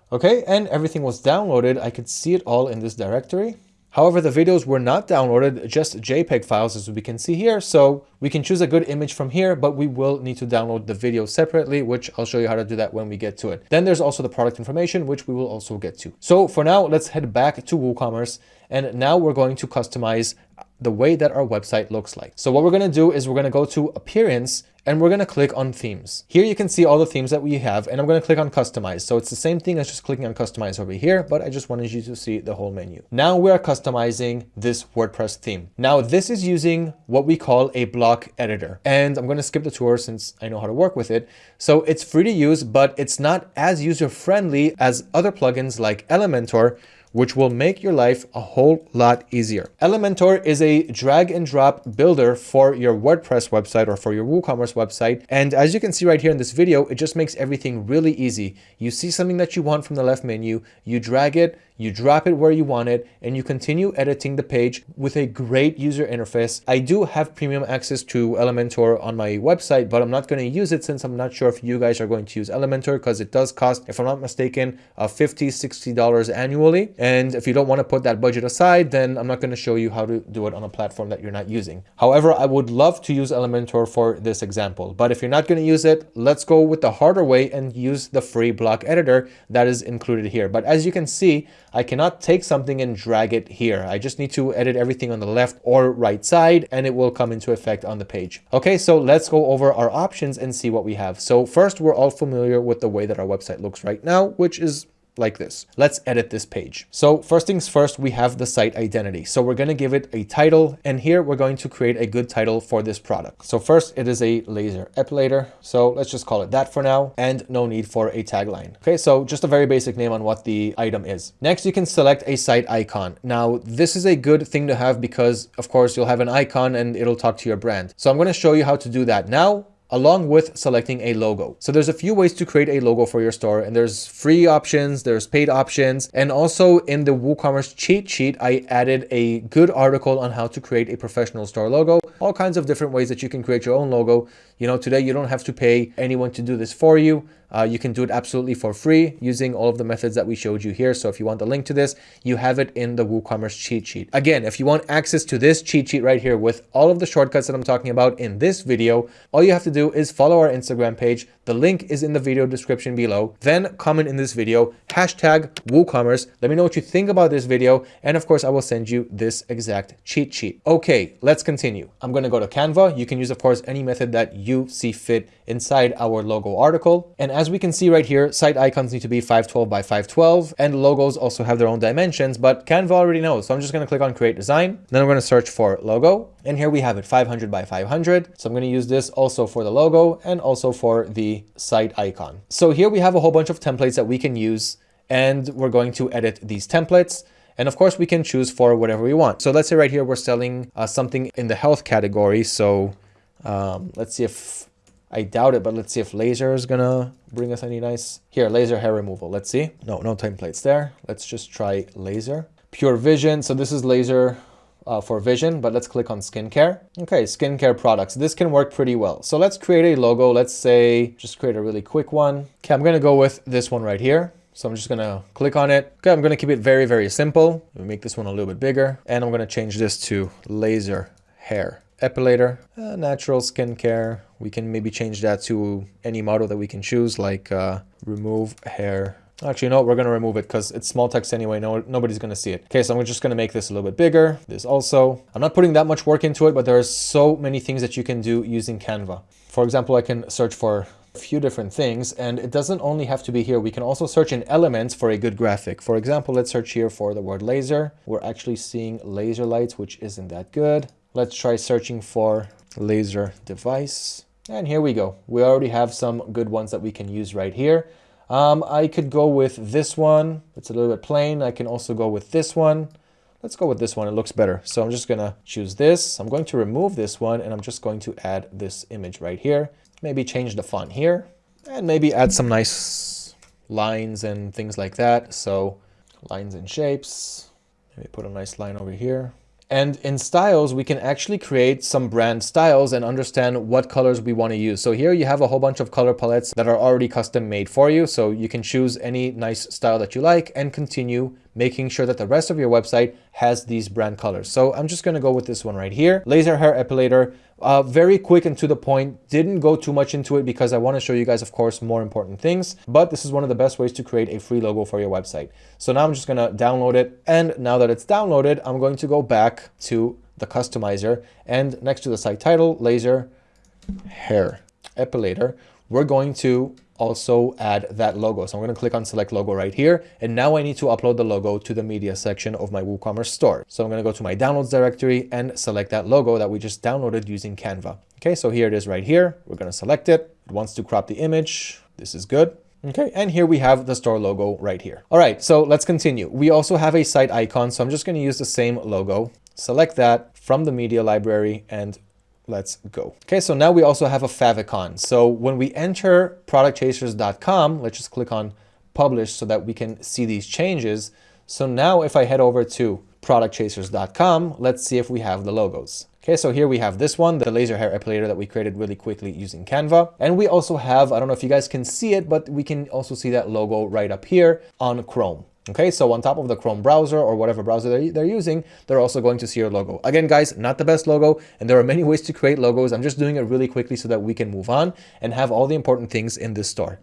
Okay, and everything was downloaded. I could see it all in this directory. However, the videos were not downloaded, just JPEG files as we can see here. So we can choose a good image from here, but we will need to download the video separately, which I'll show you how to do that when we get to it. Then there's also the product information, which we will also get to. So for now, let's head back to WooCommerce. And now we're going to customize the way that our website looks like. So what we're going to do is we're going to go to appearance and we're going to click on themes. Here you can see all the themes that we have and I'm going to click on customize. So it's the same thing as just clicking on customize over here, but I just wanted you to see the whole menu. Now we are customizing this WordPress theme. Now this is using what we call a block editor and I'm going to skip the tour since I know how to work with it. So it's free to use, but it's not as user friendly as other plugins like Elementor, which will make your life a whole lot easier. Elementor is a drag and drop builder for your WordPress website or for your WooCommerce website. And as you can see right here in this video, it just makes everything really easy. You see something that you want from the left menu, you drag it, you drop it where you want it, and you continue editing the page with a great user interface. I do have premium access to Elementor on my website, but I'm not going to use it since I'm not sure if you guys are going to use Elementor because it does cost, if I'm not mistaken, uh, $50, $60 annually. If you don't want to put that budget aside, then I'm not going to show you how to do it on a platform that you're not using. However, I would love to use Elementor for this example, but if you're not going to use it, let's go with the harder way and use the free block editor that is included here. But as you can see, I cannot take something and drag it here. I just need to edit everything on the left or right side and it will come into effect on the page. Okay, so let's go over our options and see what we have. So first, we're all familiar with the way that our website looks right now, which is like this. Let's edit this page. So first things first, we have the site identity. So we're going to give it a title and here we're going to create a good title for this product. So first it is a laser epilator. So let's just call it that for now and no need for a tagline. Okay, so just a very basic name on what the item is. Next, you can select a site icon. Now this is a good thing to have because of course you'll have an icon and it'll talk to your brand. So I'm going to show you how to do that now along with selecting a logo. So there's a few ways to create a logo for your store and there's free options, there's paid options, and also in the WooCommerce cheat sheet, I added a good article on how to create a professional store logo, all kinds of different ways that you can create your own logo. You know, today you don't have to pay anyone to do this for you. Uh, you can do it absolutely for free using all of the methods that we showed you here. So if you want the link to this, you have it in the WooCommerce cheat sheet. Again, if you want access to this cheat sheet right here with all of the shortcuts that I'm talking about in this video, all you have to do is follow our Instagram page. The link is in the video description below. Then comment in this video, hashtag WooCommerce. Let me know what you think about this video. And of course, I will send you this exact cheat sheet. Okay, let's continue. I'm going to go to Canva. You can use, of course, any method that you see fit inside our logo article. And as we can see right here, site icons need to be 512 by 512 and logos also have their own dimensions, but Canva already knows. So I'm just going to click on create design. Then I'm going to search for logo. And here we have it 500 by 500. So I'm going to use this also for the logo and also for the site icon. So here we have a whole bunch of templates that we can use and we're going to edit these templates. And of course we can choose for whatever we want. So let's say right here, we're selling uh, something in the health category. So um, let's see if I doubt it, but let's see if laser is gonna bring us any nice... Here, laser hair removal. Let's see. No, no templates there. Let's just try laser. Pure vision. So this is laser uh, for vision, but let's click on skincare. Okay, skincare products. This can work pretty well. So let's create a logo. Let's say, just create a really quick one. Okay, I'm gonna go with this one right here. So I'm just gonna click on it. Okay, I'm gonna keep it very, very simple. We make this one a little bit bigger. And I'm gonna change this to laser hair epilator, uh, natural skincare. We can maybe change that to any model that we can choose, like uh, remove hair. Actually, no, we're going to remove it because it's small text anyway. No, nobody's going to see it. Okay, so I'm just going to make this a little bit bigger. This also. I'm not putting that much work into it, but there are so many things that you can do using Canva. For example, I can search for a few different things and it doesn't only have to be here. We can also search in elements for a good graphic. For example, let's search here for the word laser. We're actually seeing laser lights, which isn't that good. Let's try searching for laser device. And here we go. We already have some good ones that we can use right here. Um, I could go with this one. It's a little bit plain. I can also go with this one. Let's go with this one. It looks better. So I'm just going to choose this. I'm going to remove this one and I'm just going to add this image right here. Maybe change the font here and maybe add some nice lines and things like that. So lines and shapes. Maybe put a nice line over here. And in styles, we can actually create some brand styles and understand what colors we want to use. So here you have a whole bunch of color palettes that are already custom made for you. So you can choose any nice style that you like and continue making sure that the rest of your website has these brand colors. So I'm just going to go with this one right here. Laser hair epilator, uh, very quick and to the point. Didn't go too much into it because I want to show you guys, of course, more important things. But this is one of the best ways to create a free logo for your website. So now I'm just going to download it. And now that it's downloaded, I'm going to go back to the customizer and next to the site title, laser hair epilator, we're going to also add that logo. So I'm going to click on select logo right here. And now I need to upload the logo to the media section of my WooCommerce store. So I'm going to go to my downloads directory and select that logo that we just downloaded using Canva. Okay, so here it is right here. We're going to select it. It wants to crop the image. This is good. Okay, and here we have the store logo right here. All right, so let's continue. We also have a site icon, so I'm just going to use the same logo. Select that from the media library and let's go. Okay, so now we also have a favicon. So when we enter productchasers.com, let's just click on publish so that we can see these changes. So now if I head over to productchasers.com, let's see if we have the logos. Okay, so here we have this one, the laser hair epilator that we created really quickly using Canva. And we also have, I don't know if you guys can see it, but we can also see that logo right up here on Chrome. Okay, so on top of the Chrome browser or whatever browser they're, they're, using, they're also going to see your logo. Again, guys, not the best logo, and there are many ways to create logos. I'm just doing it really quickly so that we can move on and have all the important things in this store.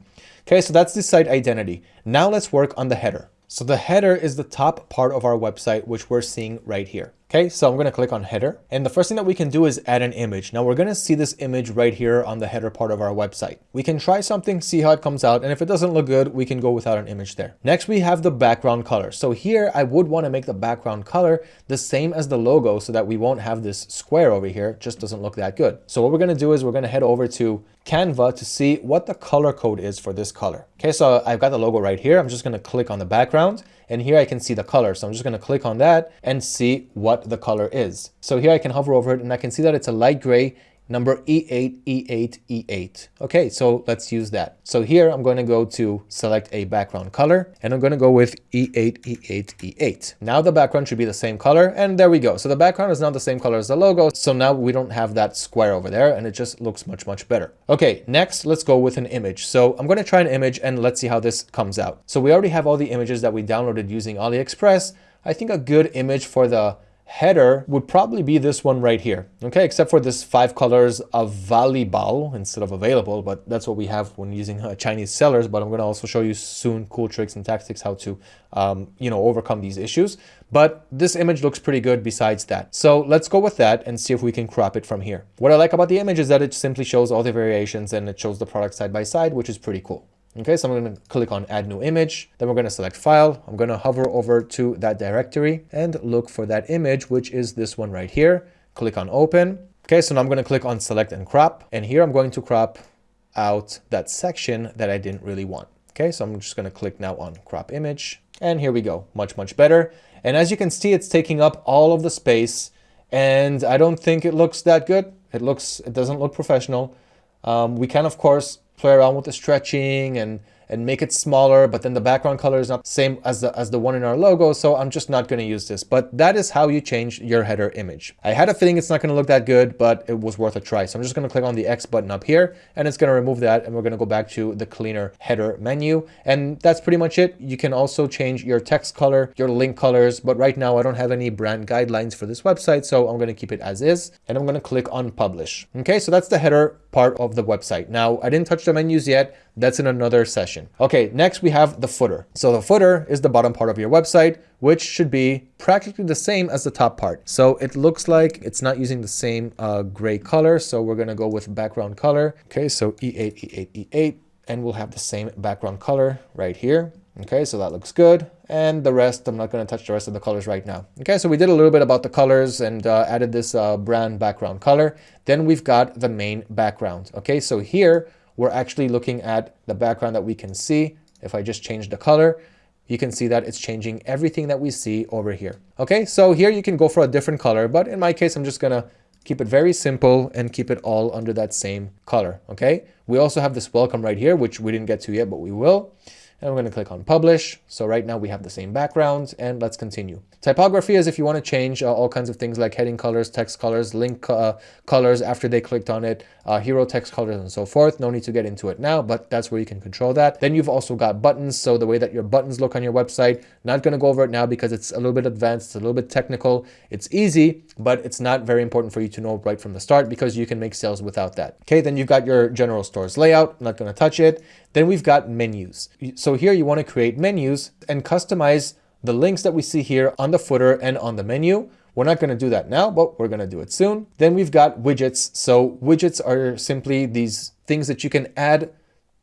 Okay, so that's the site identity. Now let's work on the header. So the header is the top part of our website, which we're seeing right here. Okay, so I'm going to click on header. And the first thing that we can do is add an image. Now we're going to see this image right here on the header part of our website. We can try something, see how it comes out. And if it doesn't look good, we can go without an image there. Next, we have the background color. So here I would want to make the background color the same as the logo so that we won't have this square over here. It just doesn't look that good. So what we're going to do is we're going to head over to Canva to see what the color code is for this color. Okay, so I've got the logo right here. I'm just going to click on the background and here I can see the color. So I'm just going to click on that and see what the color is. So here I can hover over it and I can see that it's a light gray number E8, E8, E8. Okay, so let's use that. So here I'm going to go to select a background color and I'm going to go with E8, E8, E8. Now the background should be the same color and there we go. So the background is now the same color as the logo. So now we don't have that square over there and it just looks much, much better. Okay, next let's go with an image. So I'm going to try an image and let's see how this comes out. So we already have all the images that we downloaded using AliExpress. I think a good image for the header would probably be this one right here. Okay, except for this five colors of volleyball instead of available, but that's what we have when using uh, Chinese sellers. But I'm going to also show you soon cool tricks and tactics how to, um, you know, overcome these issues. But this image looks pretty good besides that. So let's go with that and see if we can crop it from here. What I like about the image is that it simply shows all the variations and it shows the product side by side, which is pretty cool. Okay, so I'm going to click on add new image. Then we're going to select file. I'm going to hover over to that directory and look for that image, which is this one right here. Click on open. Okay, so now I'm going to click on select and crop. And here I'm going to crop out that section that I didn't really want. Okay, so I'm just going to click now on crop image. And here we go, much, much better. And as you can see, it's taking up all of the space and I don't think it looks that good. It looks, it doesn't look professional. Um, we can, of course, play around with the stretching and and make it smaller, but then the background color is not the same as the, as the one in our logo. So I'm just not going to use this, but that is how you change your header image. I had a feeling it's not going to look that good, but it was worth a try. So I'm just going to click on the X button up here and it's going to remove that. And we're going to go back to the cleaner header menu. And that's pretty much it. You can also change your text color, your link colors, but right now I don't have any brand guidelines for this website. So I'm going to keep it as is and I'm going to click on publish. Okay, so that's the header part of the website. Now, I didn't touch the menus yet. That's in another session. Okay, next we have the footer. So the footer is the bottom part of your website, which should be practically the same as the top part. So it looks like it's not using the same uh, gray color. So we're to go with background color. Okay, so E8, E8, E8, and we'll have the same background color right here. Okay, so that looks good. And the rest, I'm not going to touch the rest of the colors right now. Okay, so we did a little bit about the colors and uh, added this uh, brand background color. Then we've got the main background. Okay, so here we're actually looking at the background that we can see. If I just change the color, you can see that it's changing everything that we see over here. Okay, so here you can go for a different color, but in my case, I'm just gonna keep it very simple and keep it all under that same color, okay? We also have this welcome right here, which we didn't get to yet, but we will and we're going to click on publish. So right now we have the same background and let's continue. Typography is if you want to change uh, all kinds of things like heading colors, text colors, link uh, colors after they clicked on it, uh, hero text colors and so forth. No need to get into it now, but that's where you can control that. Then you've also got buttons. So the way that your buttons look on your website, not going to go over it now because it's a little bit advanced, it's a little bit technical. It's easy, but it's not very important for you to know right from the start because you can make sales without that. Okay, then you've got your general stores layout. Not going to touch it. Then we've got menus. So here you want to create menus and customize the links that we see here on the footer and on the menu. We're not going to do that now, but we're going to do it soon. Then we've got widgets. So widgets are simply these things that you can add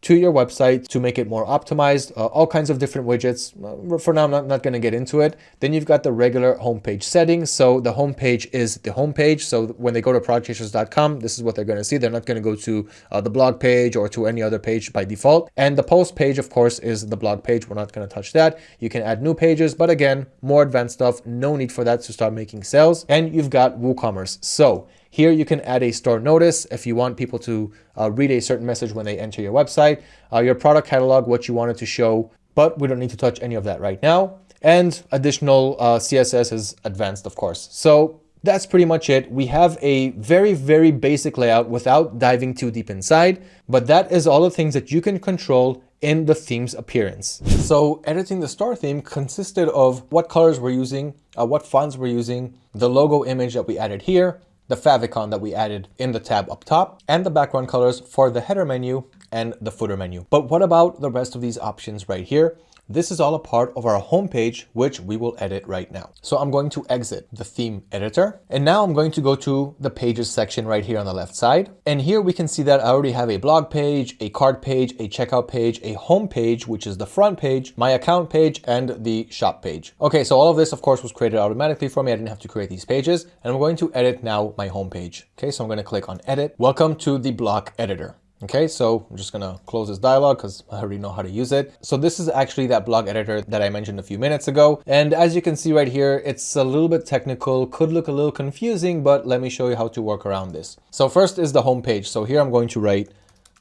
to your website to make it more optimized, uh, all kinds of different widgets. Uh, for now, I'm not, not going to get into it. Then you've got the regular homepage settings. So the homepage is the homepage. So when they go to productchasers.com, this is what they're going to see. They're not going to go to uh, the blog page or to any other page by default. And the post page, of course, is the blog page. We're not going to touch that. You can add new pages, but again, more advanced stuff. No need for that to start making sales. And you've got WooCommerce. So here you can add a store notice if you want people to uh, read a certain message when they enter your website, uh, your product catalog, what you wanted to show, but we don't need to touch any of that right now. And additional uh, CSS is advanced, of course. So that's pretty much it. We have a very, very basic layout without diving too deep inside, but that is all the things that you can control in the theme's appearance. So editing the store theme consisted of what colors we're using, uh, what fonts we're using, the logo image that we added here, the favicon that we added in the tab up top, and the background colors for the header menu and the footer menu. But what about the rest of these options right here? This is all a part of our homepage, which we will edit right now. So I'm going to exit the theme editor. And now I'm going to go to the pages section right here on the left side. And here we can see that I already have a blog page, a cart page, a checkout page, a home page, which is the front page, my account page, and the shop page. Okay, so all of this, of course, was created automatically for me. I didn't have to create these pages. And I'm going to edit now my home page. Okay, so I'm going to click on edit. Welcome to the block editor. Okay, so I'm just gonna close this dialog because I already know how to use it. So this is actually that block editor that I mentioned a few minutes ago. And as you can see right here, it's a little bit technical, could look a little confusing, but let me show you how to work around this. So first is the home page. So here I'm going to write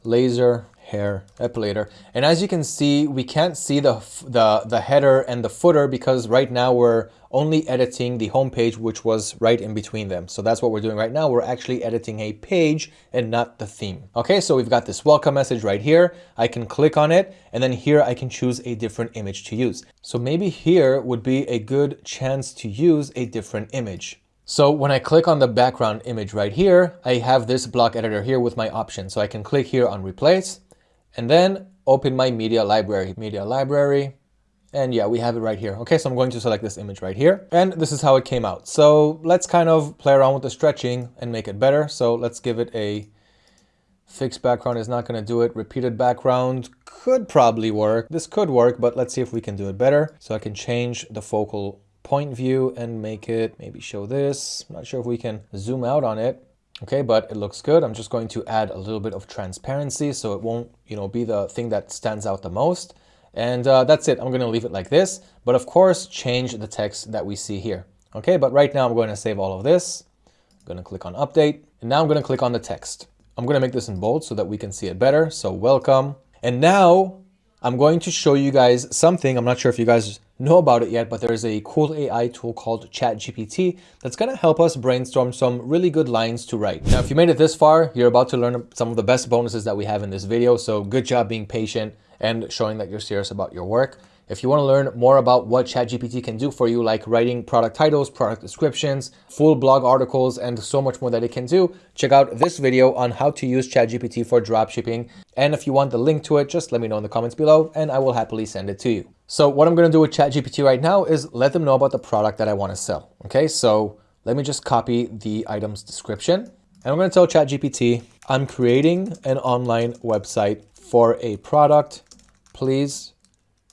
laser hair epilator. And as you can see, we can't see the, the, the header and the footer because right now we're only editing the home page, which was right in between them. So that's what we're doing right now. We're actually editing a page and not the theme. Okay, so we've got this welcome message right here. I can click on it and then here I can choose a different image to use. So maybe here would be a good chance to use a different image. So when I click on the background image right here, I have this block editor here with my options. So I can click here on replace and then open my media library. Media library, and yeah, we have it right here. Okay, so I'm going to select this image right here. And this is how it came out. So let's kind of play around with the stretching and make it better. So let's give it a fixed background is not going to do it. Repeated background could probably work. This could work, but let's see if we can do it better. So I can change the focal point view and make it maybe show this. I'm not sure if we can zoom out on it. Okay, but it looks good. I'm just going to add a little bit of transparency so it won't, you know, be the thing that stands out the most. And uh, that's it. I'm going to leave it like this, but of course, change the text that we see here. Okay, but right now I'm going to save all of this. I'm going to click on update and now I'm going to click on the text. I'm going to make this in bold so that we can see it better. So welcome. And now I'm going to show you guys something. I'm not sure if you guys know about it yet, but there's a cool AI tool called ChatGPT that's going to help us brainstorm some really good lines to write. Now, if you made it this far, you're about to learn some of the best bonuses that we have in this video. So good job being patient and showing that you're serious about your work. If you want to learn more about what ChatGPT can do for you, like writing product titles, product descriptions, full blog articles, and so much more that it can do, check out this video on how to use ChatGPT for dropshipping. And if you want the link to it, just let me know in the comments below and I will happily send it to you. So what I'm going to do with ChatGPT right now is let them know about the product that I want to sell. Okay, so let me just copy the item's description. And I'm going to tell ChatGPT, I'm creating an online website for a product. Please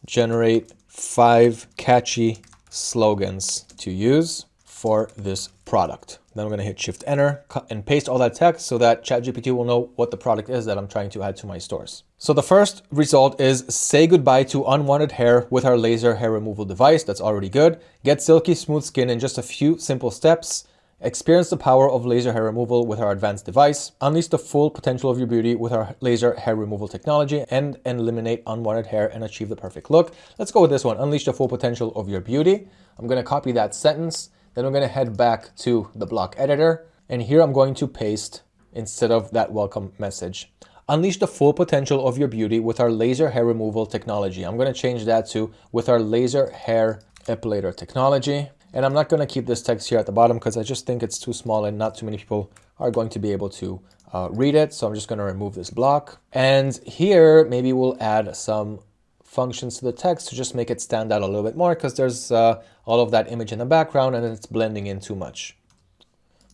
generate five catchy slogans to use for this product. Then I'm going to hit shift enter and paste all that text so that ChatGPT will know what the product is that I'm trying to add to my stores. So the first result is say goodbye to unwanted hair with our laser hair removal device. That's already good. Get silky smooth skin in just a few simple steps. Experience the power of laser hair removal with our advanced device. Unleash the full potential of your beauty with our laser hair removal technology and eliminate unwanted hair and achieve the perfect look. Let's go with this one. Unleash the full potential of your beauty. I'm going to copy that sentence. Then I'm going to head back to the block editor. And here I'm going to paste instead of that welcome message. Unleash the full potential of your beauty with our laser hair removal technology. I'm going to change that to with our laser hair epilator technology. And I'm not going to keep this text here at the bottom because I just think it's too small and not too many people are going to be able to uh, read it. So I'm just going to remove this block. And here, maybe we'll add some functions to the text to just make it stand out a little bit more because there's uh, all of that image in the background and it's blending in too much.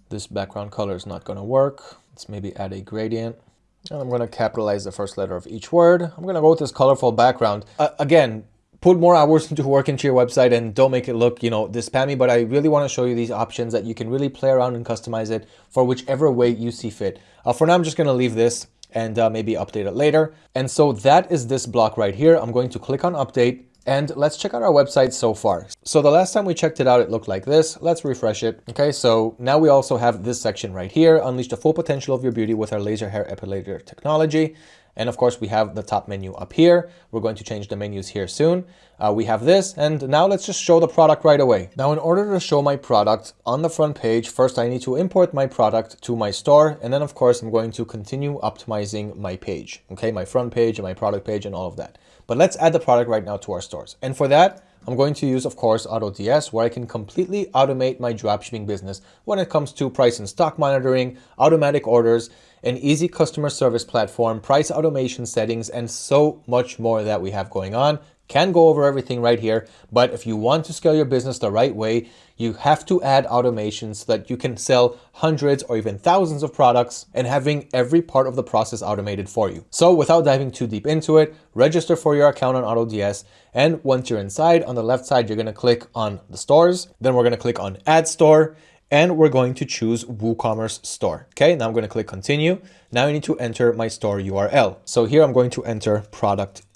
This background color is not going to work. Let's maybe add a gradient. And I'm going to capitalize the first letter of each word. I'm going to go with this colorful background. Uh, again, put more hours into work into your website and don't make it look, you know, this spammy, but I really want to show you these options that you can really play around and customize it for whichever way you see fit. Uh, for now, I'm just going to leave this and uh, maybe update it later. And so that is this block right here. I'm going to click on update and let's check out our website so far. So the last time we checked it out, it looked like this. Let's refresh it. Okay, so now we also have this section right here, unleash the full potential of your beauty with our laser hair epilator technology. And of course, we have the top menu up here. We're going to change the menus here soon. Uh, we have this, and now let's just show the product right away. Now, in order to show my product on the front page, first I need to import my product to my store. And then of course, I'm going to continue optimizing my page, okay? My front page and my product page and all of that. But let's add the product right now to our stores. And for that, I'm going to use, of course, AutoDS, where I can completely automate my dropshipping business when it comes to price and stock monitoring, automatic orders, an easy customer service platform, price automation settings, and so much more that we have going on. Can go over everything right here, but if you want to scale your business the right way, you have to add automation so that you can sell hundreds or even thousands of products and having every part of the process automated for you. So without diving too deep into it, register for your account on AutoDS. And once you're inside, on the left side, you're gonna click on the stores. Then we're gonna click on Add Store and we're going to choose WooCommerce store. Okay, now I'm going to click continue. Now I need to enter my store URL. So here I'm going to enter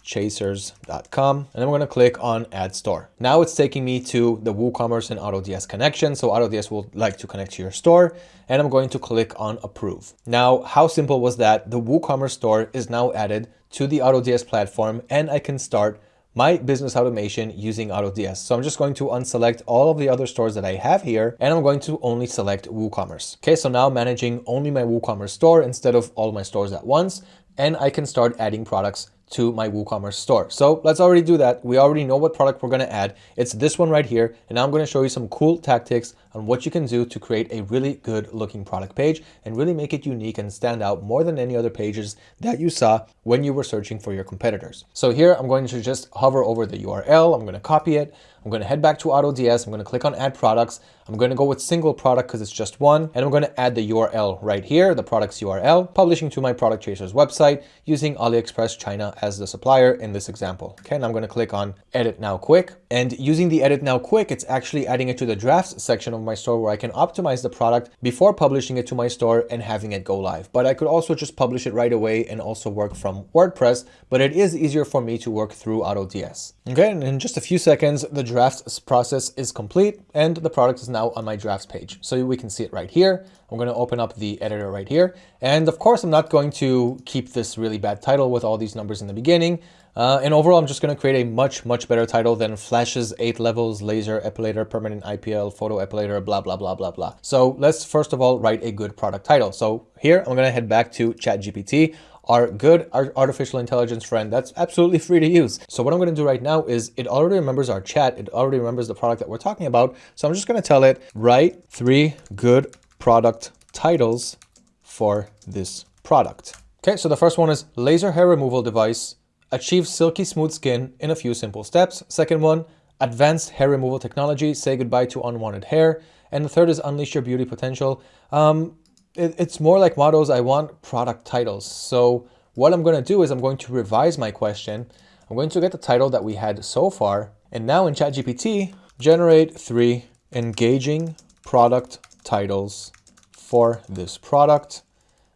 productchasers.com and I'm going to click on add store. Now it's taking me to the WooCommerce and AutoDS connection. So AutoDS will like to connect to your store and I'm going to click on approve. Now, how simple was that? The WooCommerce store is now added to the AutoDS platform and I can start my business automation using AutoDS. So I'm just going to unselect all of the other stores that I have here, and I'm going to only select WooCommerce. Okay, so now managing only my WooCommerce store instead of all my stores at once, and I can start adding products to my WooCommerce store. So let's already do that. We already know what product we're to add. It's this one right here. And I'm to show you some cool tactics on what you can do to create a really good looking product page and really make it unique and stand out more than any other pages that you saw when you were searching for your competitors. So here I'm going to just hover over the URL. I'm to copy it. I'm to head back to AutoDS. I'm to click on add products. I'm going to go with single product because it's just one. And I'm going to add the URL right here, the product's URL, publishing to my product chasers website using AliExpress China as the supplier in this example. Okay, and I'm going to click on edit now quick. And using the edit now quick, it's actually adding it to the drafts section of my store where I can optimize the product before publishing it to my store and having it go live. But I could also just publish it right away and also work from WordPress, but it is easier for me to work through AutoDS. Okay, and in just a few seconds, the drafts process is complete and the product is now on my drafts page. So we can see it right here. I'm going to open up the editor right here. And of course, I'm not going to keep this really bad title with all these numbers in the beginning. Uh, and overall, I'm just going to create a much, much better title than Flash's 8 levels, laser epilator, permanent IPL, photo epilator, blah, blah, blah, blah, blah. So let's first of all write a good product title. So here, I'm going to head back to ChatGPT our good artificial intelligence friend that's absolutely free to use. So what I'm going to do right now is it already remembers our chat. It already remembers the product that we're talking about. So I'm just going to tell it, write three good product titles for this product. Okay, so the first one is laser hair removal device, achieve silky smooth skin in a few simple steps. Second one, advanced hair removal technology, say goodbye to unwanted hair. And the third is unleash your beauty potential. Um, it, it's more like models, I want product titles. So what I'm going to do is I'm going to revise my question. I'm going to get the title that we had so far. And now in ChatGPT, generate three engaging product titles for this product.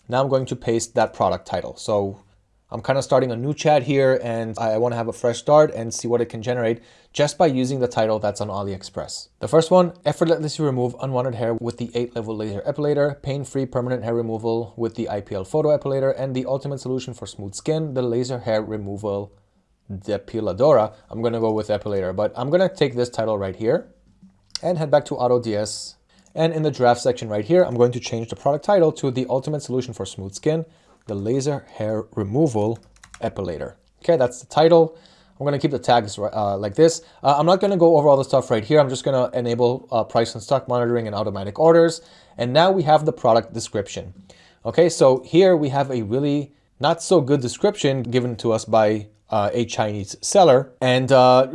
Now I'm going to paste that product title. So I'm kind of starting a new chat here and I want to have a fresh start and see what it can generate just by using the title that's on AliExpress. The first one, effortlessly remove unwanted hair with the 8-level laser epilator, pain-free permanent hair removal with the IPL photo epilator, and the ultimate solution for smooth skin, the laser hair removal depiladora. I'm to go with epilator, but I'm to take this title right here and head back to AutoDS. And in the draft section right here, I'm going to change the product title to the ultimate solution for smooth skin, the laser hair removal epilator. Okay, that's the title. I'm going to keep the tags uh, like this. Uh, I'm not going to go over all the stuff right here. I'm just going to enable uh, price and stock monitoring and automatic orders. And now we have the product description. Okay, so here we have a really not so good description given to us by uh, a Chinese seller and uh,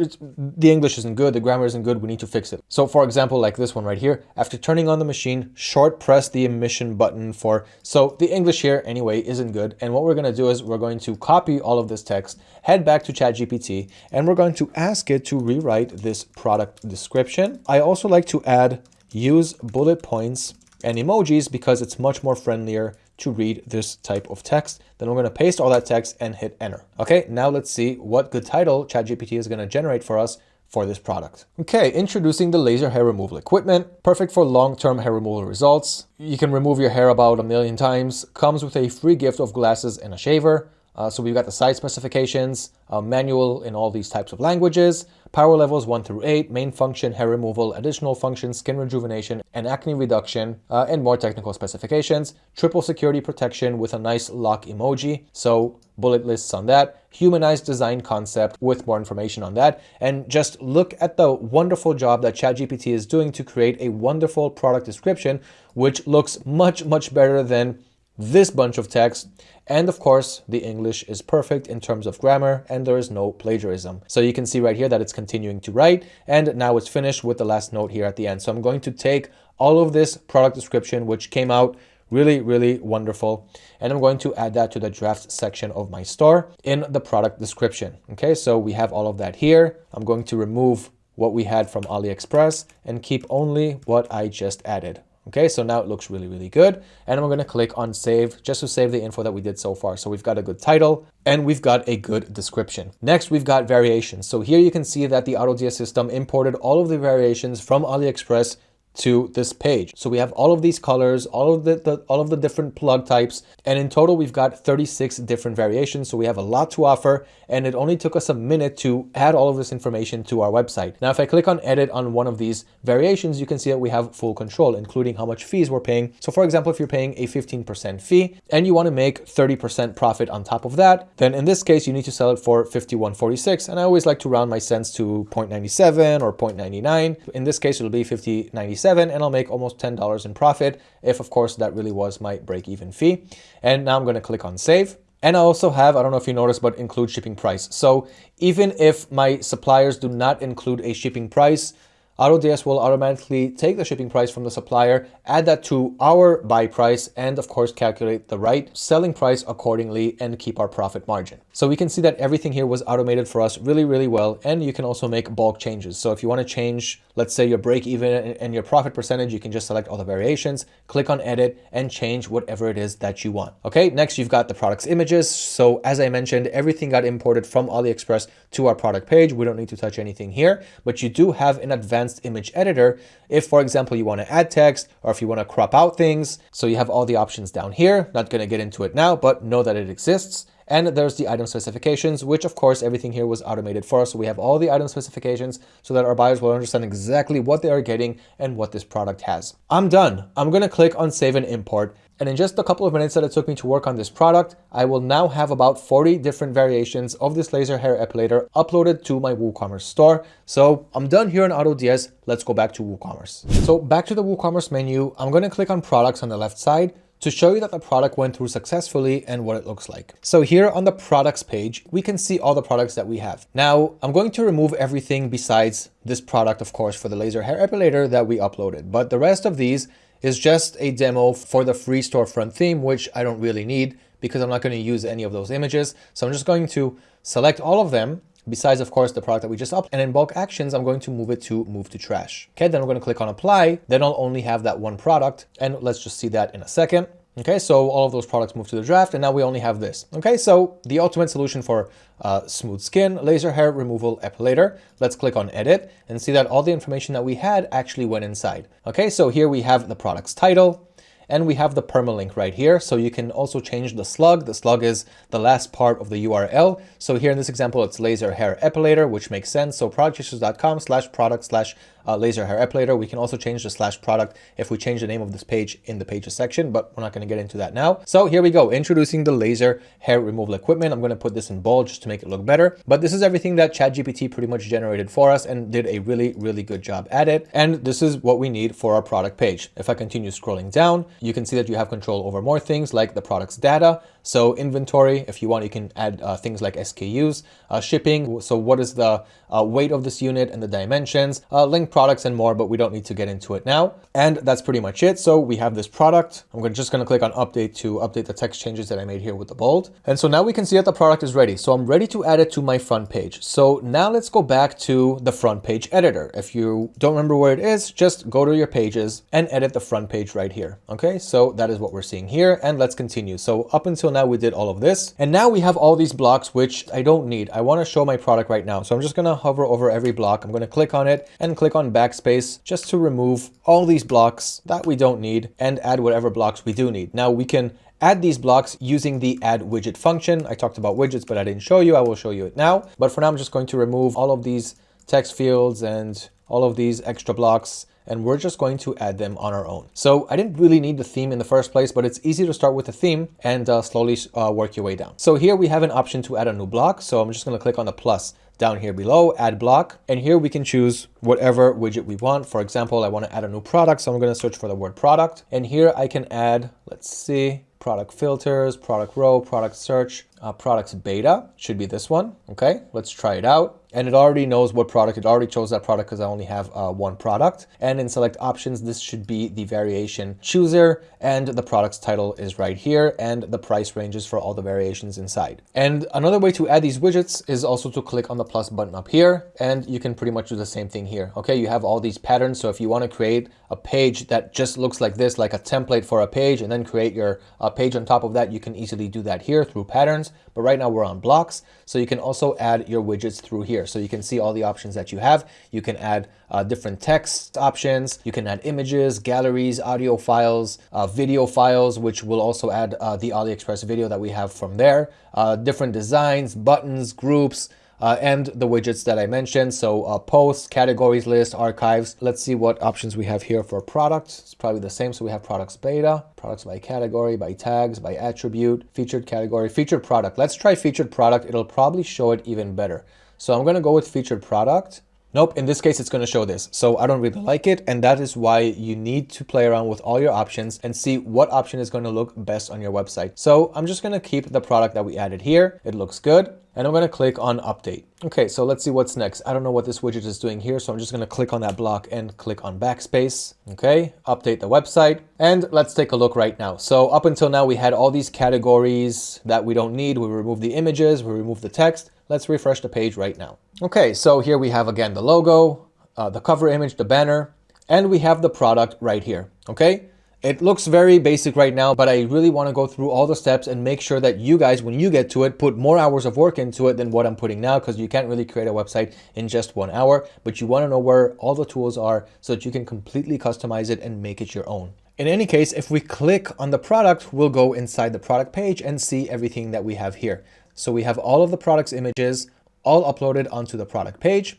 the English isn't good, the grammar isn't good, we need to fix it. So for example, like this one right here, after turning on the machine, short press the emission button for, so the English here anyway isn't good. And what we're gonna do is we're going to copy all of this text, head back to ChatGPT, and we're going to ask it to rewrite this product description. I also like to add use bullet points and emojis because it's much more friendlier to read this type of text. Then we're going to paste all that text and hit enter. Okay, now let's see what good title ChatGPT is going to generate for us for this product. Okay, introducing the laser hair removal equipment, perfect for long-term hair removal results. You can remove your hair about a million times, comes with a free gift of glasses and a shaver. Uh, so we've got the size specifications, a manual in all these types of languages, power levels 1 through 8, main function, hair removal, additional functions, skin rejuvenation, and acne reduction, uh, and more technical specifications, triple security protection with a nice lock emoji, so bullet lists on that, humanized design concept with more information on that, and just look at the wonderful job that ChatGPT is doing to create a wonderful product description, which looks much, much better than this bunch of text. And of course, the English is perfect in terms of grammar and there is no plagiarism. So you can see right here that it's continuing to write and now it's finished with the last note here at the end. So I'm going to take all of this product description, which came out really, really wonderful. And I'm going to add that to the draft section of my store in the product description. Okay, so we have all of that here. I'm going to remove what we had from AliExpress and keep only what I just added. Okay, so now it looks really, really good. And going to click on save just to save the info that we did so far. So we've got a good title and we've got a good description. Next, we've got variations. So here you can see that the AutoDS system imported all of the variations from AliExpress to this page. So we have all of these colors, all of the, the, all of the different plug types, and in total we've got 36 different variations. So we have a lot to offer, and it only took us a minute to add all of this information to our website. Now, if I click on edit on one of these variations, you can see that we have full control, including how much fees we're paying. So for example, if you're paying a 15% fee and you want to make 30% profit on top of that, then in this case, you need to sell it for 51.46. And I always like to round my cents to 0.97 or 0.99. In this case, it'll be 50.97 and I'll make almost $10 in profit if of course that really was my break-even fee. And now I'm going to click on save. And I also have, I don't know if you noticed, but include shipping price. So even if my suppliers do not include a shipping price, AutoDS will automatically take the shipping price from the supplier, add that to our buy price, and of course calculate the right selling price accordingly and keep our profit margin. So we can see that everything here was automated for us really, really well. And you can also make bulk changes. So if you want to change, let's say your break even and your profit percentage, you can just select all the variations, click on edit and change whatever it is that you want. Okay, next you've got the product's images. So as I mentioned, everything got imported from AliExpress to our product page. We don't need to touch anything here, but you do have an advanced image editor. If, for example, you want to add text or if you want to crop out things. So you have all the options down here. Not going to get into it now, but know that it exists. And there's the item specifications, which of course everything here was automated for us. So we have all the item specifications so that our buyers will understand exactly what they are getting and what this product has. I'm done. I'm going to click on save and import. And in just a couple of minutes that it took me to work on this product, I will now have about 40 different variations of this laser hair epilator uploaded to my WooCommerce store. So I'm done here on AutoDS. Let's go back to WooCommerce. So back to the WooCommerce menu, I'm going to click on products on the left side to show you that the product went through successfully and what it looks like. So here on the products page, we can see all the products that we have. Now, I'm going to remove everything besides this product, of course, for the laser hair epilator that we uploaded. But the rest of these is just a demo for the free storefront theme, which I don't really need because I'm not going to use any of those images. So I'm just going to select all of them besides of course the product that we just up and in bulk actions I'm going to move it to move to trash. Okay then I'm going to click on apply. Then I'll only have that one product. And let's just see that in a second Okay, so all of those products move to the draft and now we only have this. Okay, so the ultimate solution for uh, smooth skin, laser hair removal epilator. Let's click on edit and see that all the information that we had actually went inside. Okay, so here we have the product's title, and we have the permalink right here. So you can also change the slug. The slug is the last part of the URL. So here in this example, it's laser hair epilator, which makes sense. So productchasers.com slash product slash uh, laser hair epilator. We can also change the slash product if we change the name of this page in the pages section, but we're not going to get into that now. So here we go, introducing the laser hair removal equipment. I'm going to put this in bold just to make it look better. But this is everything that ChatGPT pretty much generated for us and did a really, really good job at it. And this is what we need for our product page. If I continue scrolling down, you can see that you have control over more things like the product's data. So inventory, if you want, you can add uh, things like SKUs, uh, shipping. So what is the uh, weight of this unit and the dimensions, uh, link products and more, but we don't need to get into it now. And that's pretty much it. So we have this product. I'm just going to click on update to update the text changes that I made here with the bold. And so now we can see that the product is ready. So I'm ready to add it to my front page. So now let's go back to the front page editor. If you don't remember where it is, just go to your pages and edit the front page right here. Okay, so that is what we're seeing here. And let's continue. So up until now, we did all of this. And now we have all these blocks, which I don't need. I want to show my product right now. So I'm just going to hover over every block. I'm going to click on it and click on backspace just to remove all these blocks that we don't need and add whatever blocks we do need. Now we can add these blocks using the add widget function. I talked about widgets, but I didn't show you. I will show you it now. But for now, I'm just going to remove all of these text fields and all of these extra blocks and we're just going to add them on our own. So I didn't really need the theme in the first place, but it's easy to start with a theme and uh, slowly uh, work your way down. So here we have an option to add a new block. So I'm just going to click on the plus down here below, add block. And here we can choose whatever widget we want. For example, I want to add a new product. So I'm going to search for the word product. And here I can add, let's see, product filters, product row, product search, uh, products beta should be this one. Okay, let's try it out and it already knows what product, it already chose that product because I only have uh, one product. And in select options, this should be the variation chooser and the product's title is right here and the price ranges for all the variations inside. And another way to add these widgets is also to click on the plus button up here and you can pretty much do the same thing here. Okay, you have all these patterns. So if you want to create a page that just looks like this, like a template for a page and then create your uh, page on top of that, you can easily do that here through patterns. But right now we're on blocks. So you can also add your widgets through here. So you can see all the options that you have. You can add uh, different text options. You can add images, galleries, audio files, uh, video files, which will also add uh, the AliExpress video that we have from there. Uh, different designs, buttons, groups, uh, and the widgets that I mentioned. So uh, posts, categories list, archives. Let's see what options we have here for products. It's probably the same. So we have products beta, products by category, by tags, by attribute, featured category, featured product. Let's try featured product. It'll probably show it even better. So I'm going to go with featured product. Nope, in this case, it's going to show this. So I don't really like it. And that is why you need to play around with all your options and see what option is going to look best on your website. So I'm just going to keep the product that we added here. It looks good. And I'm going to click on update. Okay, so let's see what's next. I don't know what this widget is doing here, so I'm just going to click on that block and click on backspace. Okay, update the website. And let's take a look right now. So up until now, we had all these categories that we don't need. We removed the images, we removed the text. Let's refresh the page right now. Okay, so here we have again the logo, uh, the cover image, the banner, and we have the product right here. Okay, it looks very basic right now, but I really want to go through all the steps and make sure that you guys, when you get to it, put more hours of work into it than what I'm putting now because you can't really create a website in just one hour, but you want to know where all the tools are so that you can completely customize it and make it your own. In any case, if we click on the product, we'll go inside the product page and see everything that we have here. So we have all of the product's images all uploaded onto the product page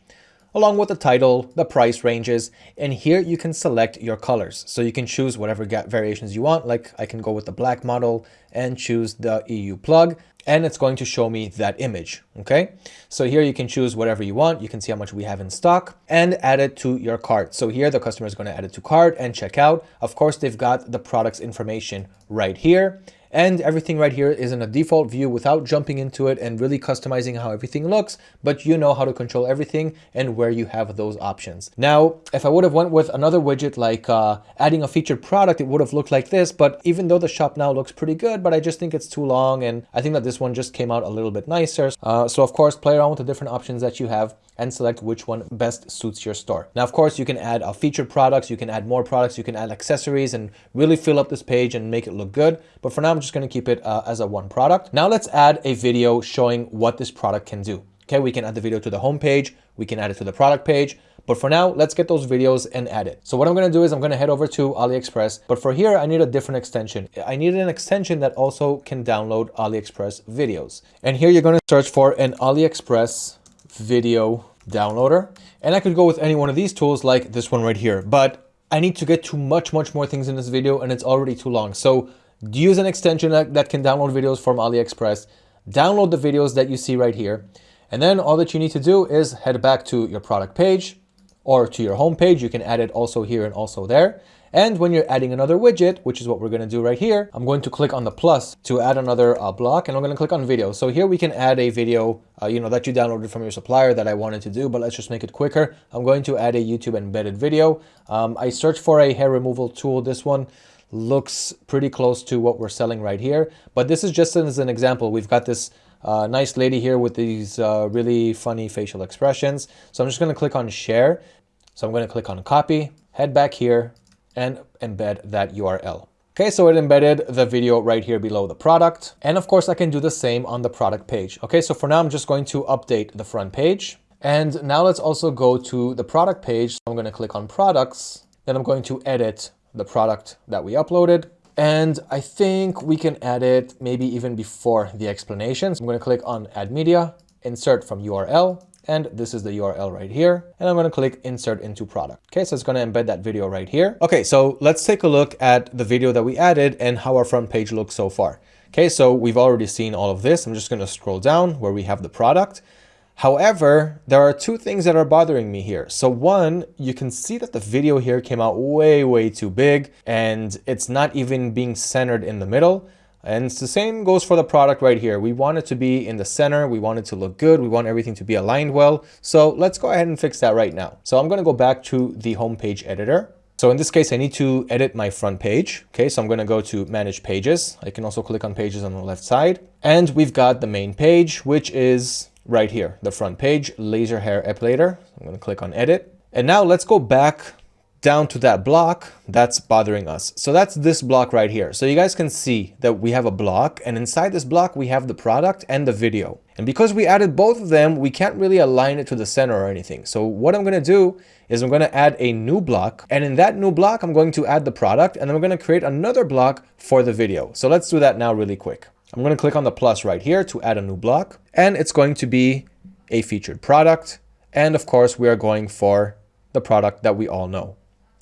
along with the title, the price ranges, and here you can select your colors. So you can choose whatever variations you want, like I can go with the black model and choose the EU plug, and it's going to show me that image, okay? So here you can choose whatever you want. You can see how much we have in stock and add it to your cart. So here the customer is going to add it to cart and check out. Of course, they've got the product's information right here and everything right here is in a default view without jumping into it and really customizing how everything looks, but you know how to control everything and where you have those options. Now, if I would have went with another widget like uh, adding a featured product, it would have looked like this, but even though the shop now looks pretty good, but I just think it's too long and I think that this one just came out a little bit nicer. Uh, so of course, play around with the different options that you have and select which one best suits your store. Now, of course, you can add uh, featured products, you can add more products, you can add accessories and really fill up this page and make it look good. But for now, I'm just gonna keep it uh, as a one product. Now let's add a video showing what this product can do. Okay, we can add the video to the home page, we can add it to the product page, but for now, let's get those videos and add it. So what I'm gonna do is I'm gonna head over to AliExpress, but for here, I need a different extension. I need an extension that also can download AliExpress videos. And here you're gonna search for an AliExpress video downloader. And I could go with any one of these tools like this one right here, but I need to get to much, much more things in this video and it's already too long. So use an extension that, that can download videos from AliExpress, download the videos that you see right here. And then all that you need to do is head back to your product page or to your home page. You can add it also here and also there. And when you're adding another widget, which is what we're going to do right here, I'm going to click on the plus to add another uh, block and I'm going to click on video. So here we can add a video, uh, you know, that you downloaded from your supplier that I wanted to do, but let's just make it quicker. I'm going to add a YouTube embedded video. Um, I searched for a hair removal tool. This one looks pretty close to what we're selling right here, but this is just as an example. We've got this uh, nice lady here with these uh, really funny facial expressions. So I'm just going to click on share. So I'm going to click on copy, head back here, and embed that URL. Okay, so it embedded the video right here below the product. And of course, I can do the same on the product page. Okay, so for now, I'm just going to update the front page. And now let's also go to the product page. I'm going to click on products. Then I'm going to edit the product that we uploaded. And I think we can add it maybe even before the explanations. I'm going to click on add media, insert from URL, and this is the URL right here. And I'm going to click insert into product. Okay, so it's going to embed that video right here. Okay, so let's take a look at the video that we added and how our front page looks so far. Okay, so we've already seen all of this. I'm just going to scroll down where we have the product. However, there are two things that are bothering me here. So one, you can see that the video here came out way, way too big and it's not even being centered in the middle. And it's the same goes for the product right here. We want it to be in the center. We want it to look good. We want everything to be aligned well. So let's go ahead and fix that right now. So I'm going to go back to the homepage editor. So in this case, I need to edit my front page. Okay, so I'm going to go to manage pages. I can also click on pages on the left side. And we've got the main page, which is right here, the front page, laser hair epilator. I'm going to click on edit. And now let's go back down to that block that's bothering us. So that's this block right here. So you guys can see that we have a block and inside this block, we have the product and the video. And because we added both of them, we can't really align it to the center or anything. So what I'm going to do is I'm going to add a new block and in that new block, I'm going to add the product and then I'm going to create another block for the video. So let's do that now really quick. I'm going to click on the plus right here to add a new block and it's going to be a featured product. And of course, we are going for the product that we all know.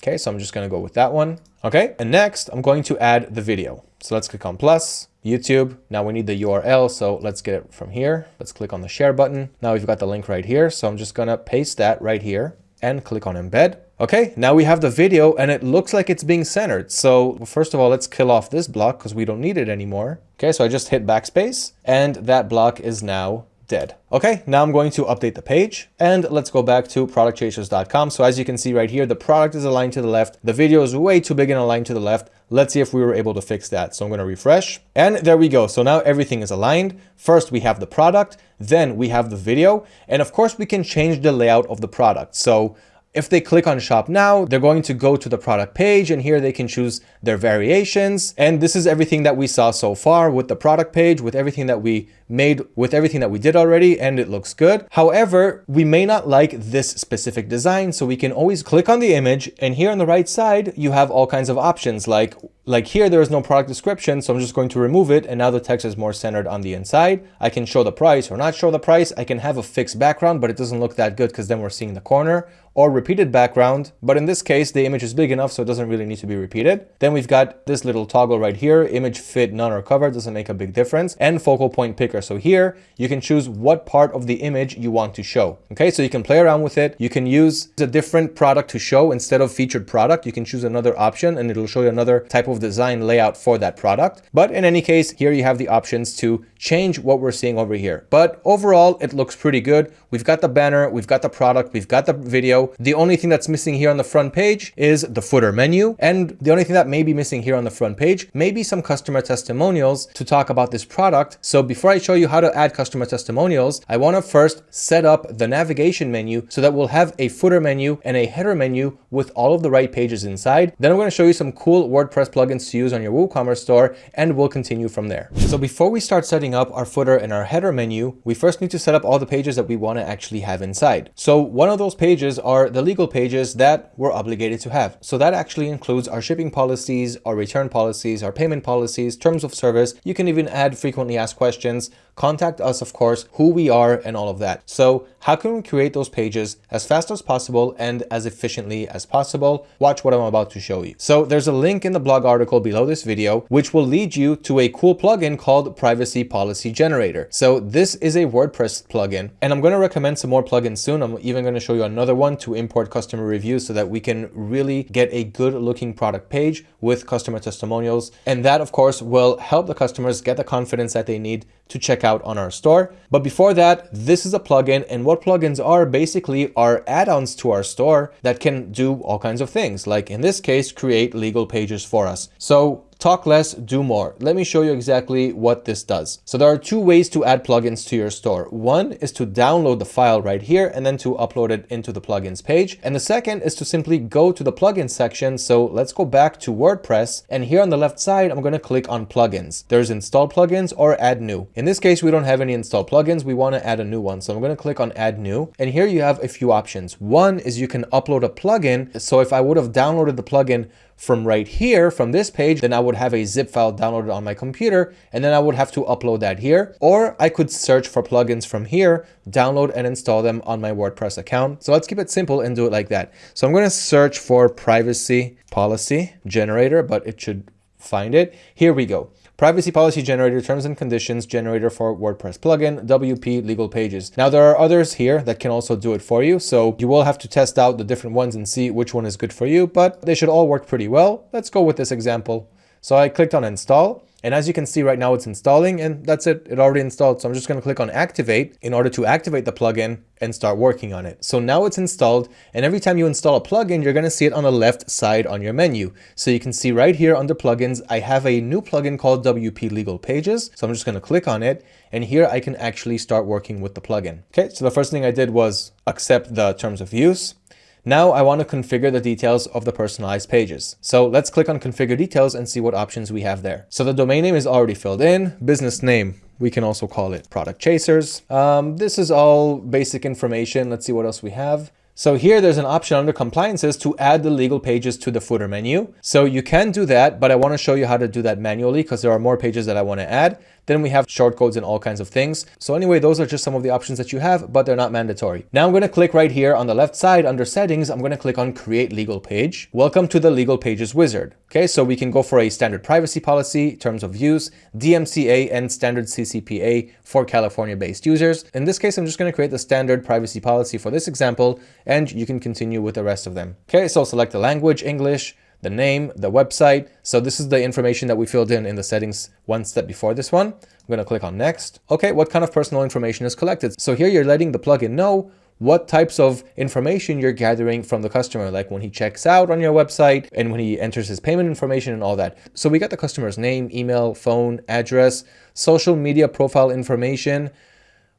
Okay, so I'm just to go with that one. Okay, and next I'm going to add the video. So let's click on plus, YouTube. Now we need the URL, so let's get it from here. Let's click on the share button. Now we've got the link right here. So I'm just to paste that right here and click on embed. Okay, now we have the video and it looks like it's being centered. So first of all, let's kill off this block because we don't need it anymore. Okay, so I just hit backspace and that block is now dead. Okay, now I'm going to update the page and let's go back to productchasers.com. So as you can see right here, the product is aligned to the left. The video is way too big and aligned to the left. Let's see if we were able to fix that. So I'm going to refresh and there we go. So now everything is aligned. First, we have the product, then we have the video. And of course we can change the layout of the product. So If they click on shop now, they're going to go to the product page and here they can choose their variations. And this is everything that we saw so far with the product page, with everything that we made, with everything that we did already, and it looks good. However, we may not like this specific design, so we can always click on the image and here on the right side, you have all kinds of options like like here, there is no product description, so I'm just going to remove it. And now the text is more centered on the inside. I can show the price or not show the price. I can have a fixed background, but it doesn't look that good because then we're seeing the corner or repeated background. But in this case, the image is big enough, so it doesn't really need to be repeated. Then we've got this little toggle right here, image fit, none or cover, doesn't make a big difference, and focal point So here you can choose what part of the image you want to show. Okay, so you can play around with it. You can use a different product to show instead of featured product. You can choose another option and it'll show you another type of design layout for that product. But in any case, here you have the options to change what we're seeing over here. But overall, it looks pretty good. We've got the banner, we've got the product, we've got the video. The only thing that's missing here on the front page is the footer menu. And the only thing that may be missing here on the front page may be some customer testimonials to talk about this product. So before I show you how to add customer testimonials, I want to first set up the navigation menu so that we'll have a footer menu and a header menu with all of the right pages inside. Then I'm going to show you some cool WordPress plugins to use on your WooCommerce store and we'll continue from there. So before we start setting up our footer and our header menu, we first need to set up all the pages that we want to actually have inside. So one of those pages are the legal pages that we're obligated to have. So that actually includes our shipping policies, our return policies, our payment policies, terms of service. You can even add frequently asked questions, contact us, of course, who we are and all of that. So how can we create those pages as fast as possible and as efficiently as possible? Watch what I'm about to show you. So there's a link in the blog article below this video, which will lead you to a cool plugin called Privacy Policy Generator. So this is a WordPress plugin and I'm going to recommend some more plugins soon. I'm even going to show you another one to import customer reviews so that we can really get a good looking product page with customer testimonials. And that of course will help the customers get the confidence that they need to check out on our store. But before that, this is a plugin and what plugins are basically are add-ons to our store that can do all kinds of things. Like in this case, create legal pages for us. So Talk less, do more. Let me show you exactly what this does. So there are two ways to add plugins to your store. One is to download the file right here and then to upload it into the plugins page. And the second is to simply go to the plugins section. So let's go back to WordPress. And here on the left side, I'm going to click on plugins. There's install plugins or add new. In this case, we don't have any installed plugins. We want to add a new one. So I'm going to click on add new. And here you have a few options. One is you can upload a plugin. So if I would have downloaded the plugin from right here, from this page, then I would have a zip file downloaded on my computer, and then I would have to upload that here. Or I could search for plugins from here, download and install them on my WordPress account. So let's keep it simple and do it like that. So I'm going to search for privacy policy generator, but it should find it. Here we go. Privacy Policy Generator Terms and Conditions Generator for WordPress plugin, WP Legal Pages. Now there are others here that can also do it for you, so you will have to test out the different ones and see which one is good for you, but they should all work pretty well. Let's go with this example. So I clicked on install and as you can see right now, it's installing and that's it. It already installed. So I'm just going to click on activate in order to activate the plugin and start working on it. So now it's installed and every time you install a plugin, you're going to see it on the left side on your menu. So you can see right here under plugins, I have a new plugin called WP Legal Pages. So I'm just going to click on it and here I can actually start working with the plugin. Okay, so the first thing I did was accept the terms of use. Now I want to configure the details of the personalized pages. So let's click on configure details and see what options we have there. So the domain name is already filled in, business name, we can also call it product chasers. Um, this is all basic information. Let's see what else we have. So here there's an option under compliances to add the legal pages to the footer menu. So you can do that, but I want to show you how to do that manually because there are more pages that I want to add. Then we have shortcodes and all kinds of things. So anyway, those are just some of the options that you have, but they're not mandatory. Now I'm going to click right here on the left side under settings. I'm going to click on create legal page. Welcome to the legal pages wizard. Okay, so we can go for a standard privacy policy, terms of use, DMCA and standard CCPA for California based users. In this case, I'm just going to create the standard privacy policy for this example, and you can continue with the rest of them. Okay, so select the language, English, the name, the website. So this is the information that we filled in in the settings one step before this one. I'm going to click on next. Okay, what kind of personal information is collected? So here you're letting the plugin know what types of information you're gathering from the customer, like when he checks out on your website and when he enters his payment information and all that. So we got the customer's name, email, phone, address, social media profile information,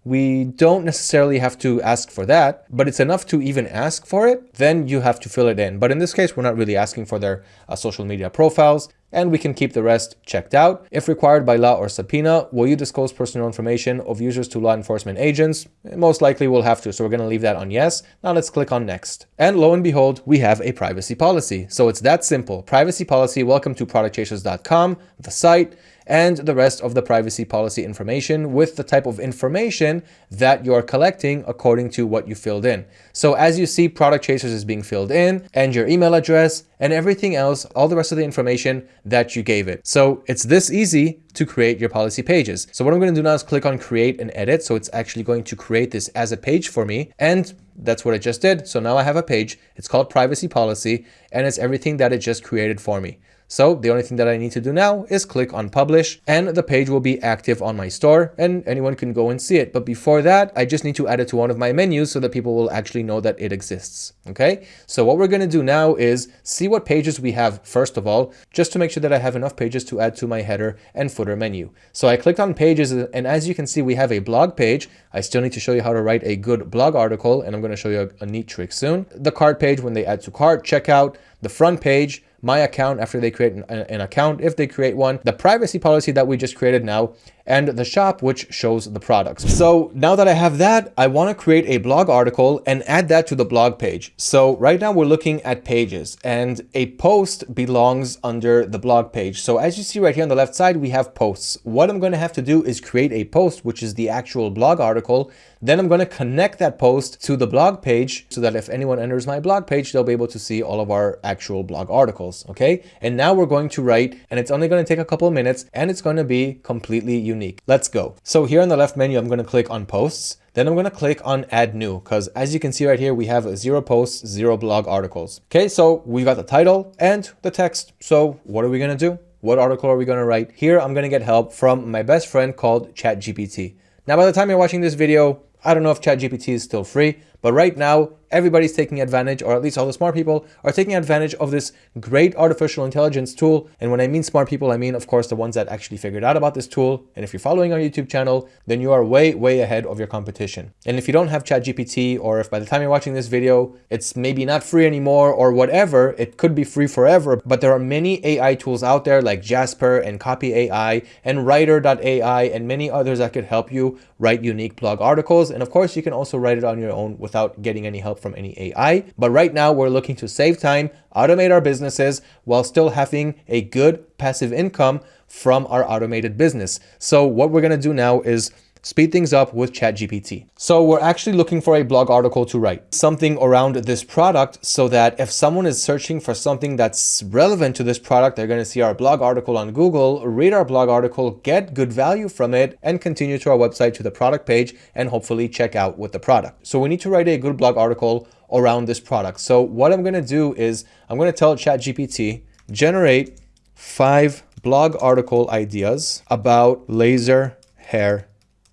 we don't necessarily have to ask for that, but it's enough to even ask for it, then you have to fill it in. But in this case, we're not really asking for their uh, social media profiles and we can keep the rest checked out. If required by law or subpoena, will you disclose personal information of users to law enforcement agents? Most likely we'll have to, so we're going to leave that on yes. Now let's click on next. And lo and behold, we have a privacy policy. So it's that simple. Privacy policy, welcome to productchasers.com, the site and the rest of the privacy policy information with the type of information that you're collecting according to what you filled in. So as you see, Product Chasers is being filled in and your email address and everything else, all the rest of the information that you gave it. So it's this easy to create your policy pages. So what I'm going to do now is click on create and edit. So it's actually going to create this as a page for me. And that's what I just did. So now I have a page. It's called privacy policy and it's everything that it just created for me. So the only thing that I need to do now is click on publish and the page will be active on my store and anyone can go and see it. But before that, I just need to add it to one of my menus so that people will actually know that it exists. Okay, so what we're going to do now is see what pages we have first of all, just to make sure that I have enough pages to add to my header and footer menu. So I clicked on pages and as you can see, we have a blog page. I still need to show you how to write a good blog article and I'm going to show you a, a neat trick soon. The cart page when they add to cart, checkout, the front page, my account after they create an, an, account, if they create one, the privacy policy that we just created now, and the shop, which shows the products. So now that I have that, I want to create a blog article and add that to the blog page. So right now we're looking at pages and a post belongs under the blog page. So as you see right here on the left side, we have posts. What I'm going to have to do is create a post, which is the actual blog article. Then I'm going to connect that post to the blog page so that if anyone enters my blog page, they'll be able to see all of our actual blog articles. Okay. And now we're going to write and it's only going to take a couple of minutes and it's going to be completely unique unique. Let's go. So here on the left menu, I'm going to click on posts. Then I'm going to click on add new because as you can see right here, we have zero posts, zero blog articles. Okay, so we got the title and the text. So what are we going to do? What article are we going to write? Here, I'm going to get help from my best friend called ChatGPT. Now, by the time you're watching this video, I don't know if ChatGPT is still free, but right now, everybody's taking advantage, or at least all the smart people are taking advantage of this great artificial intelligence tool. And when I mean smart people, I mean, of course, the ones that actually figured out about this tool. And if you're following our YouTube channel, then you are way, way ahead of your competition. And if you don't have ChatGPT, or if by the time you're watching this video, it's maybe not free anymore or whatever, it could be free forever. But there are many AI tools out there like Jasper and Copy AI and Writer.ai and many others that could help you write unique blog articles. And of course, you can also write it on your own without getting any help from any AI. But right now we're looking to save time, automate our businesses while still having a good passive income from our automated business. So what we're going to do now is speed things up with ChatGPT. So we're actually looking for a blog article to write, something around this product so that if someone is searching for something that's relevant to this product, they're going to see our blog article on Google, read our blog article, get good value from it, and continue to our website to the product page and hopefully check out with the product. So we need to write a good blog article around this product. So what I'm going to do is I'm going to tell ChatGPT, generate five blog article ideas about laser hair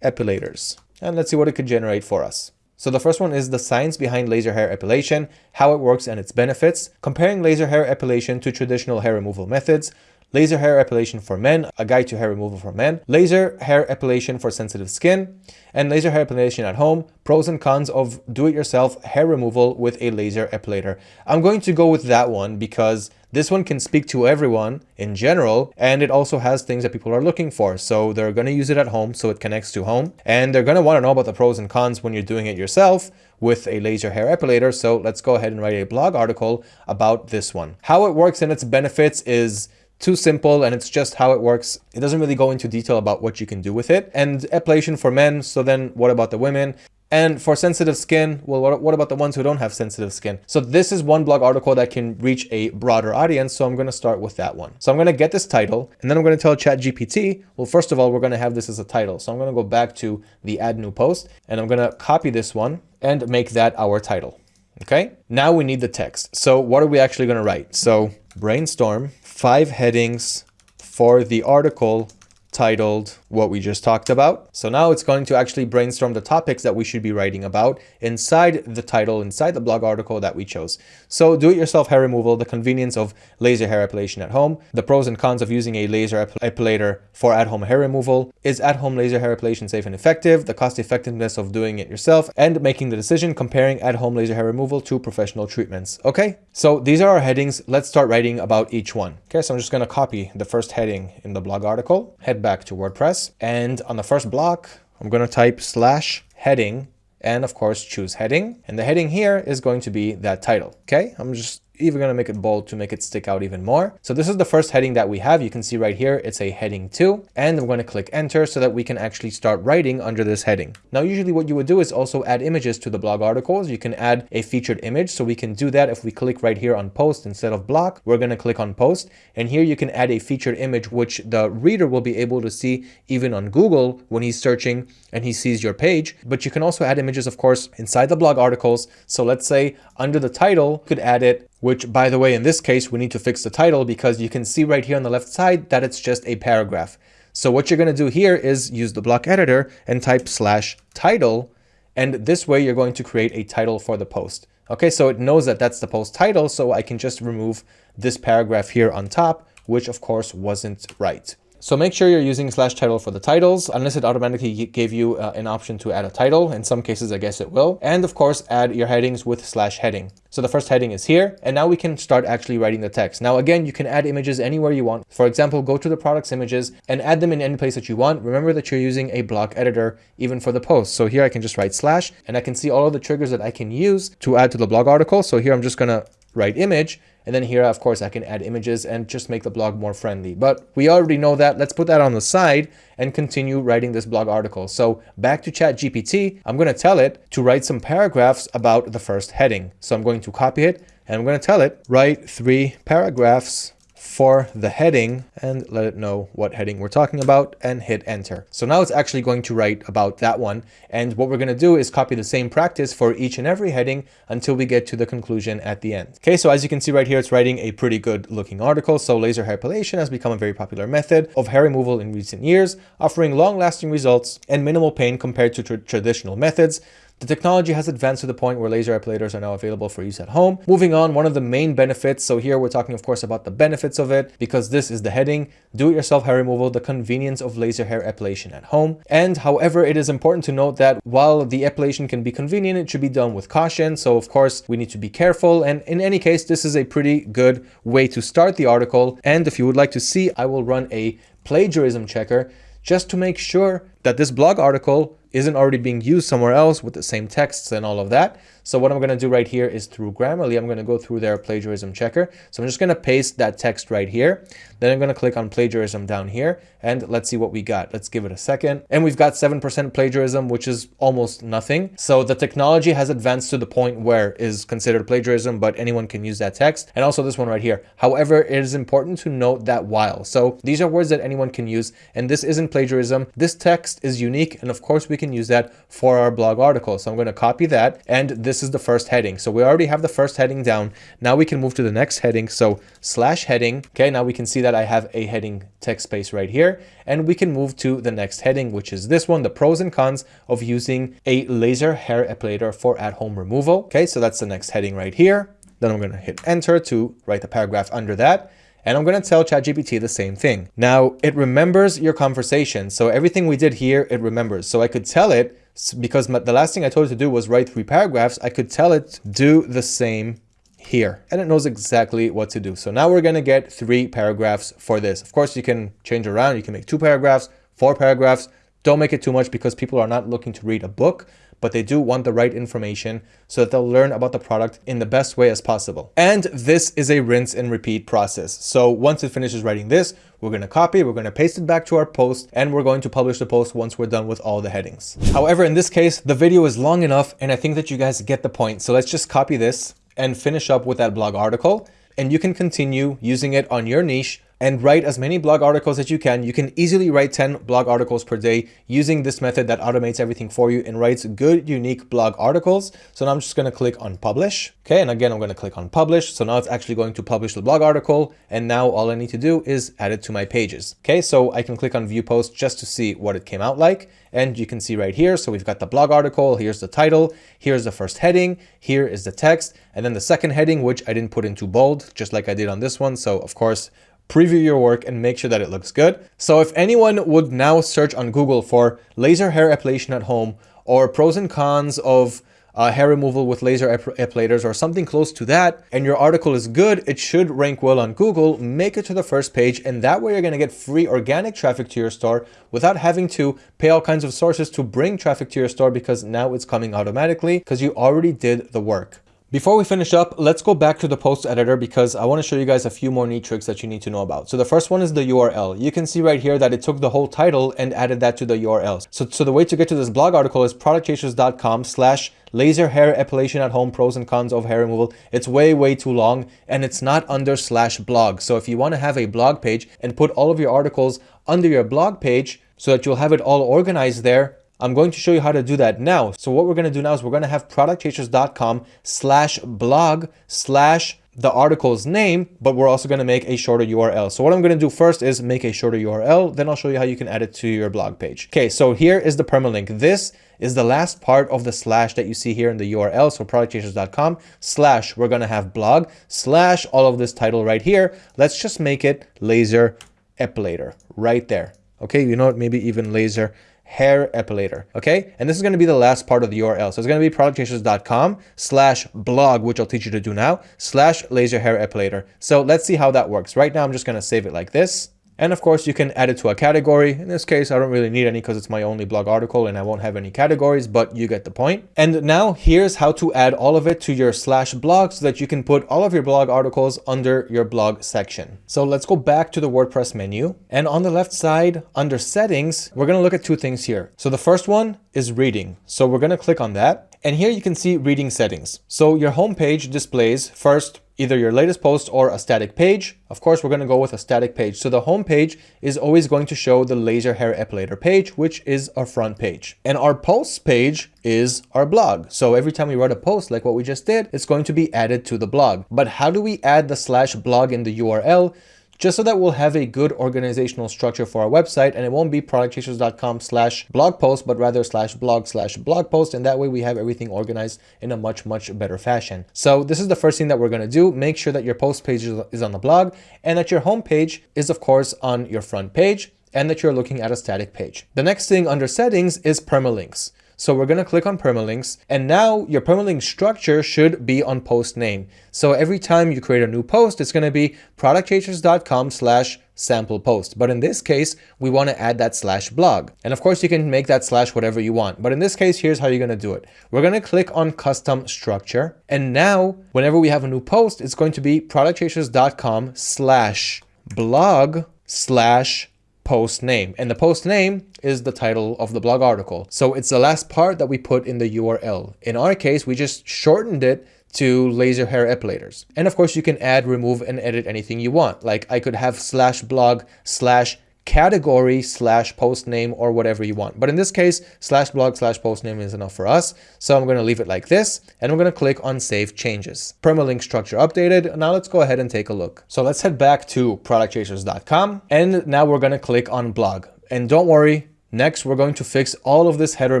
epilators. And let's see what it could generate for us. So the first one is the science behind laser hair epilation, how it works and its benefits, comparing laser hair epilation to traditional hair removal methods, laser hair epilation for men, a guide to hair removal for men, laser hair epilation for sensitive skin, and laser hair epilation at home, pros and cons of do-it-yourself hair removal with a laser epilator. I'm going to go with that one because this one can speak to everyone in general, and it also has things that people are looking for. So they're going to use it at home, so it connects to home. And they're going to want to know about the pros and cons when you're doing it yourself with a laser hair epilator. So let's go ahead and write a blog article about this one. How it works and its benefits is too simple and it's just how it works. It doesn't really go into detail about what you can do with it. And epilation for men, so then what about the women? And for sensitive skin, well, what, what, about the ones who don't have sensitive skin? So this is one blog article that can reach a broader audience. So I'm going to start with that one. So I'm going to get this title and then I'm going to tell ChatGPT, well, first of all, we're going to have this as a title. So I'm going to go back to the add new post and I'm going to copy this one and make that our title. Okay. Now we need the text. So what are we actually going to write? So brainstorm five headings for the article titled what we just talked about. So now it's going to actually brainstorm the topics that we should be writing about inside the title, inside the blog article that we chose. So do-it-yourself hair removal, the convenience of laser hair epilation at home, the pros and cons of using a laser ep epilator for at-home hair removal, is at-home laser hair epilation safe and effective, the cost effectiveness of doing it yourself, and making the decision comparing at-home laser hair removal to professional treatments. Okay, so these are our headings. Let's start writing about each one. Okay, so I'm just going to copy the first heading in the blog article, head back to WordPress, and on the first block, I'm going to type slash heading and of course choose heading. And the heading here is going to be that title. Okay, I'm just even going to make it bold to make it stick out even more. So this is the first heading that we have. You can see right here, it's a heading two, and I'm going to click enter so that we can actually start writing under this heading. Now, usually what you would do is also add images to the blog articles. You can add a featured image. So we can do that if we click right here on post instead of block, we're going to click on post. And here you can add a featured image, which the reader will be able to see even on Google when he's searching and he sees your page. But you can also add images, of course, inside the blog articles. So let's say under the title, you could add it which by the way, in this case, we need to fix the title because you can see right here on the left side that it's just a paragraph. So what you're going to do here is use the block editor and type slash title. And this way you're going to create a title for the post. Okay, so it knows that that's the post title. So I can just remove this paragraph here on top, which of course wasn't right. So make sure you're using slash title for the titles, unless it automatically gave you uh, an option to add a title. In some cases, I guess it will. And of course, add your headings with slash heading. So the first heading is here, and now we can start actually writing the text. Now, again, you can add images anywhere you want. For example, go to the products images and add them in any place that you want. Remember that you're using a block editor even for the post. So here I can just write slash, and I can see all of the triggers that I can use to add to the blog article. So here I'm just gonna write image, and then here, of course, I can add images and just make the blog more friendly. But we already know that. Let's put that on the side and continue writing this blog article. So back to ChatGPT, I'm going to tell it to write some paragraphs about the first heading. So I'm going to copy it and I'm going to tell it, write three paragraphs for the heading and let it know what heading we're talking about and hit enter. So now it's actually going to write about that one. And what we're going to do is copy the same practice for each and every heading until we get to the conclusion at the end. Okay, so as you can see right here, it's writing a pretty good looking article. So laser hair epilation has become a very popular method of hair removal in recent years, offering long lasting results and minimal pain compared to tra traditional methods. The technology has advanced to the point where laser epilators are now available for use at home. Moving on, one of the main benefits, so here we're talking of course about the benefits of it because this is the heading, do-it-yourself hair removal, the convenience of laser hair epilation at home. And however, it is important to note that while the epilation can be convenient, it should be done with caution. So of course, we need to be careful. And in any case, this is a pretty good way to start the article. And if you would like to see, I will run a plagiarism checker just to make sure that this blog article isn't already being used somewhere else with the same texts and all of that. So what I'm going to do right here is through Grammarly, I'm going to go through their plagiarism checker. So I'm just going to paste that text right here. Then I'm going to click on plagiarism down here and let's see what we got. Let's give it a second. And we've got 7% plagiarism, which is almost nothing. So the technology has advanced to the point where is considered plagiarism, but anyone can use that text. And also this one right here. However, it is important to note that while. So these are words that anyone can use and this isn't plagiarism. This text is unique. And of course we can use that for our blog article. So I'm going to copy that and this this is the first heading. So we already have the first heading down. Now we can move to the next heading. So slash heading. Okay, now we can see that I have a heading text space right here. And we can move to the next heading, which is this one, the pros and cons of using a laser hair epilator for at-home removal. Okay, so that's the next heading right here. Then I'm going to hit enter to write the paragraph under that. And I'm going to tell ChatGPT the same thing. Now, it remembers your conversation. So everything we did here, it remembers. So I could tell it because the last thing I told it to do was write three paragraphs, I could tell it do the same here and it knows exactly what to do. So now we're going to get three paragraphs for this. Of course, you can change around. You can make two paragraphs, four paragraphs. Don't make it too much because people are not looking to read a book but they do want the right information so that they'll learn about the product in the best way as possible. And this is a rinse and repeat process. So once it finishes writing this, we're going to copy, we're going to paste it back to our post, and we're going to publish the post once we're done with all the headings. However, in this case, the video is long enough, and I think that you guys get the point. So let's just copy this and finish up with that blog article, and you can continue using it on your niche and write as many blog articles as you can. You can easily write 10 blog articles per day using this method that automates everything for you and writes good, unique blog articles. So now I'm just going to click on publish. Okay. And again, I'm going to click on publish. So now it's actually going to publish the blog article. And now all I need to do is add it to my pages. Okay. So I can click on view post just to see what it came out like. And you can see right here. So we've got the blog article. Here's the title. Here's the first heading. Here is the text. And then the second heading, which I didn't put into bold, just like I did on this one. So of course, preview your work and make sure that it looks good. So if anyone would now search on Google for laser hair epilation at home or pros and cons of uh, hair removal with laser ep epilators or something close to that, and your article is good, it should rank well on Google, make it to the first page, and that way you're gonna get free organic traffic to your store without having to pay all kinds of sources to bring traffic to your store because now it's coming automatically because you already did the work. Before we finish up, let's go back to the post editor because I want to show you guys a few more neat tricks that you need to know about. So the first one is the URL. You can see right here that it took the whole title and added that to the URL. So, so the way to get to this blog article is productchasers.com slash laser hair epilation at home pros and cons of hair removal. It's way, way too long and it's not under slash blog. So if you want to have a blog page and put all of your articles under your blog page so that you'll have it all organized there, I'm going to show you how to do that now. So what we're going to do now is we're going to have productchasers.com slash blog slash the article's name, but we're also going to make a shorter URL. So what I'm going to do first is make a shorter URL. Then I'll show you how you can add it to your blog page. Okay, so here is the permalink. This is the last part of the slash that you see here in the URL. So productchasers.com slash, we're going to have blog slash all of this title right here. Let's just make it laser epilator right there. Okay, you know what, maybe even laser hair epilator. Okay. And this is going to be the last part of the URL. So it's going to be productchasers.com slash blog, which I'll teach you to do now, slash laser hair epilator. So let's see how that works. Right now, I'm just going to save it like this. And of course, you can add it to a category. In this case, I don't really need any because it's my only blog article and I won't have any categories, but you get the point. And now here's how to add all of it to your slash blog so that you can put all of your blog articles under your blog section. So let's go back to the WordPress menu. And on the left side, under settings, we're going to look at two things here. So the first one is reading. So we're going to click on that. And here you can see reading settings. So your homepage displays first either your latest post or a static page. Of course, we're going to go with a static page. So the home page is always going to show the laser hair epilator page, which is our front page. And our posts page is our blog. So every time we write a post like what we just did, it's going to be added to the blog. But how do we add the slash blog in the URL? Just so that we'll have a good organizational structure for our website and it won't be productchasers.com slash blog post, but rather slash blog slash blog post. And that way we have everything organized in a much, much better fashion. So this is the first thing that we're going to do. Make sure that your post page is on the blog and that your home page is of course on your front page and that you're looking at a static page. The next thing under settings is permalinks. So we're going to click on permalinks and now your permalink structure should be on post name. So every time you create a new post, it's going to be productchasers.com slash sample post. But in this case, we want to add that slash blog. And of course you can make that slash whatever you want. But in this case, here's how you're going to do it. We're going to click on custom structure. And now whenever we have a new post, it's going to be productchasers.com slash blog slash post name. And the post name is the title of the blog article. So it's the last part that we put in the URL. In our case, we just shortened it to laser hair epilators. And of course you can add, remove and edit anything you want. Like I could have slash blog slash category slash post name or whatever you want. But in this case, slash blog slash post name is enough for us. So I'm going to leave it like this and I'm going to click on save changes. Permalink structure updated. Now let's go ahead and take a look. So let's head back to productchasers.com and now we're going to click on blog. And don't worry, next we're going to fix all of this header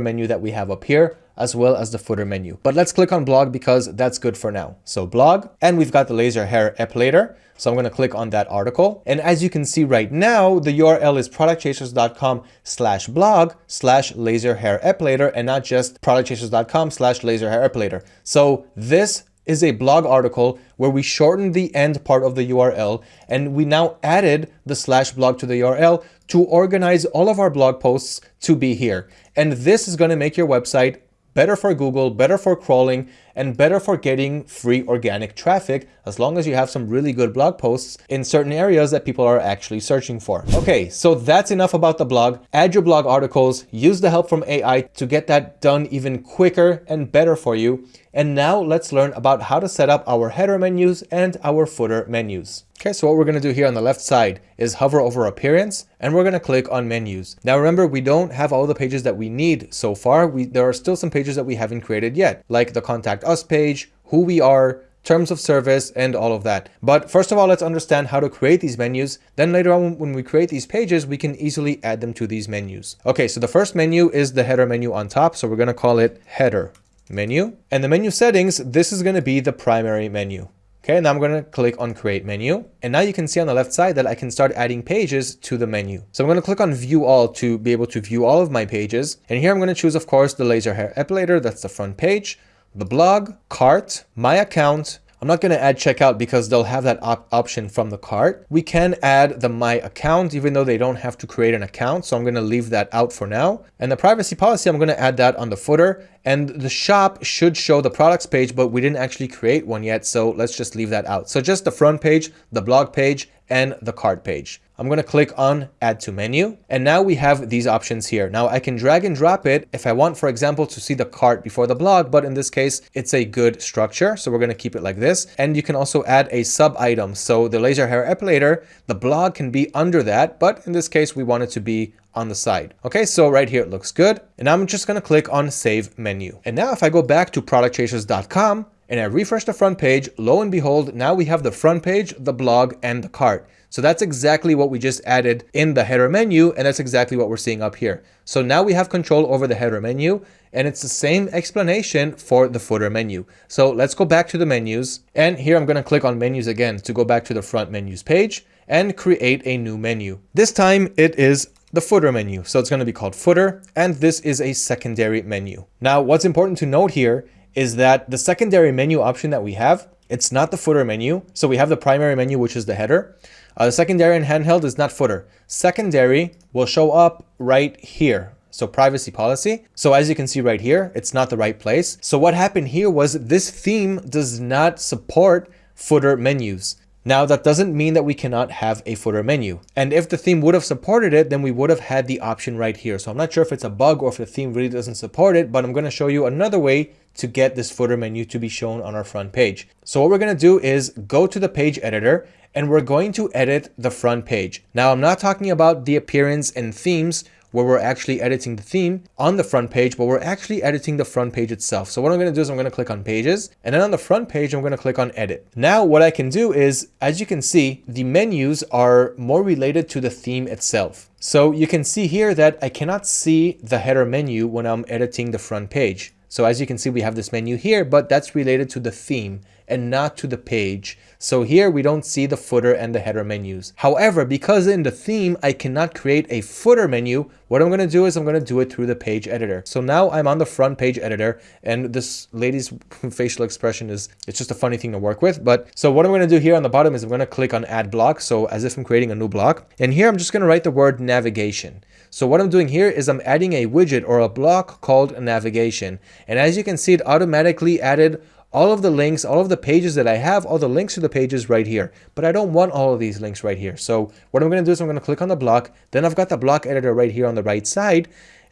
menu that we have up here as well as the footer menu. But let's click on blog because that's good for now. So blog, and we've got the laser hair epilator. So I'm going to click on that article. And as you can see right now, the URL is productchasers.com slash blog slash laser hair epilator and not just productchasers.com slash laser hair epilator. So this is a blog article where we shortened the end part of the URL and we now added the slash blog to the URL to organize all of our blog posts to be here. And this is going to make your website better for Google, better for crawling, and better for getting free organic traffic as long as you have some really good blog posts in certain areas that people are actually searching for. Okay, so that's enough about the blog. Add your blog articles, use the help from AI to get that done even quicker and better for you. And now let's learn about how to set up our header menus and our footer menus. Okay, so what we're going to do here on the left side is hover over appearance and we're going to click on menus. Now remember, we don't have all the pages that we need so far. We, there are still some pages that we haven't created yet, like the contact us page, who we are, terms of service, and all of that. But first of all, let's understand how to create these menus. Then later on, when we create these pages, we can easily add them to these menus. Okay, so the first menu is the header menu on top. So we're going to call it header menu. And the menu settings, this is going to be the primary menu. Okay, now I'm going to click on create menu. And now you can see on the left side that I can start adding pages to the menu. So I'm going to click on view all to be able to view all of my pages. And here I'm going to choose, of course, the laser hair epilator. That's the front page, the blog, cart, my account, I'm not going to add checkout because they'll have that op option from the cart. We can add the my account even though they don't have to create an account. So I'm going to leave that out for now. And the privacy policy, I'm going to add that on the footer and the shop should show the products page, but we didn't actually create one yet. So let's just leave that out. So just the front page, the blog page, and the cart page. I'm going to click on add to menu and now we have these options here. Now I can drag and drop it if I want, for example, to see the cart before the blog, but in this case, it's a good structure. So we're going to keep it like this. And you can also add a sub item. So the laser hair epilator, the blog can be under that, but in this case, we want it to be on the side. Okay, so right here it looks good. And I'm just going to click on save menu. And now if I go back to productchasers.com, and I refresh the front page, lo and behold, now we have the front page, the blog, and the cart. So that's exactly what we just added in the header menu, and that's exactly what we're seeing up here. So now we have control over the header menu, and it's the same explanation for the footer menu. So let's go back to the menus, and here I'm gonna click on menus again to go back to the front menus page and create a new menu. This time it is the footer menu. So it's going to be called footer, and this is a secondary menu. Now, what's important to note here is that the secondary menu option that we have, it's not the footer menu. So we have the primary menu, which is the header. Uh, secondary and handheld is not footer. Secondary will show up right here. So privacy policy. So as you can see right here, it's not the right place. So what happened here was this theme does not support footer menus. Now that doesn't mean that we cannot have a footer menu. And if the theme would have supported it, then we would have had the option right here. So I'm not sure if it's a bug or if the theme really doesn't support it, but I'm going to show you another way to get this footer menu to be shown on our front page. So what we're going to do is go to the page editor and we're going to edit the front page. Now, I'm not talking about the appearance and themes where we're actually editing the theme on the front page, but we're actually editing the front page itself. So what I'm going to do is I'm going to click on pages and then on the front page, I'm going to click on edit. Now what I can do is, as you can see, the menus are more related to the theme itself. So you can see here that I cannot see the header menu when I'm editing the front page. So as you can see, we have this menu here, but that's related to the theme and not to the page. So here we don't see the footer and the header menus. However, because in the theme, I cannot create a footer menu, what I'm going to do is I'm going to do it through the page editor. So now I'm on the front page editor and this lady's facial expression is, it's just a funny thing to work with. But so what I'm going to do here on the bottom is I'm going to click on add block. So as if I'm creating a new block and here I'm just going to write the word navigation. So what I'm doing here is I'm adding a widget or a block called navigation. And as you can see, it automatically added all of the links, all of the pages that I have, all the links to the pages right here. But I don't want all of these links right here. So what I'm going to do is I'm going to click on the block. Then I've got the block editor right here on the right side.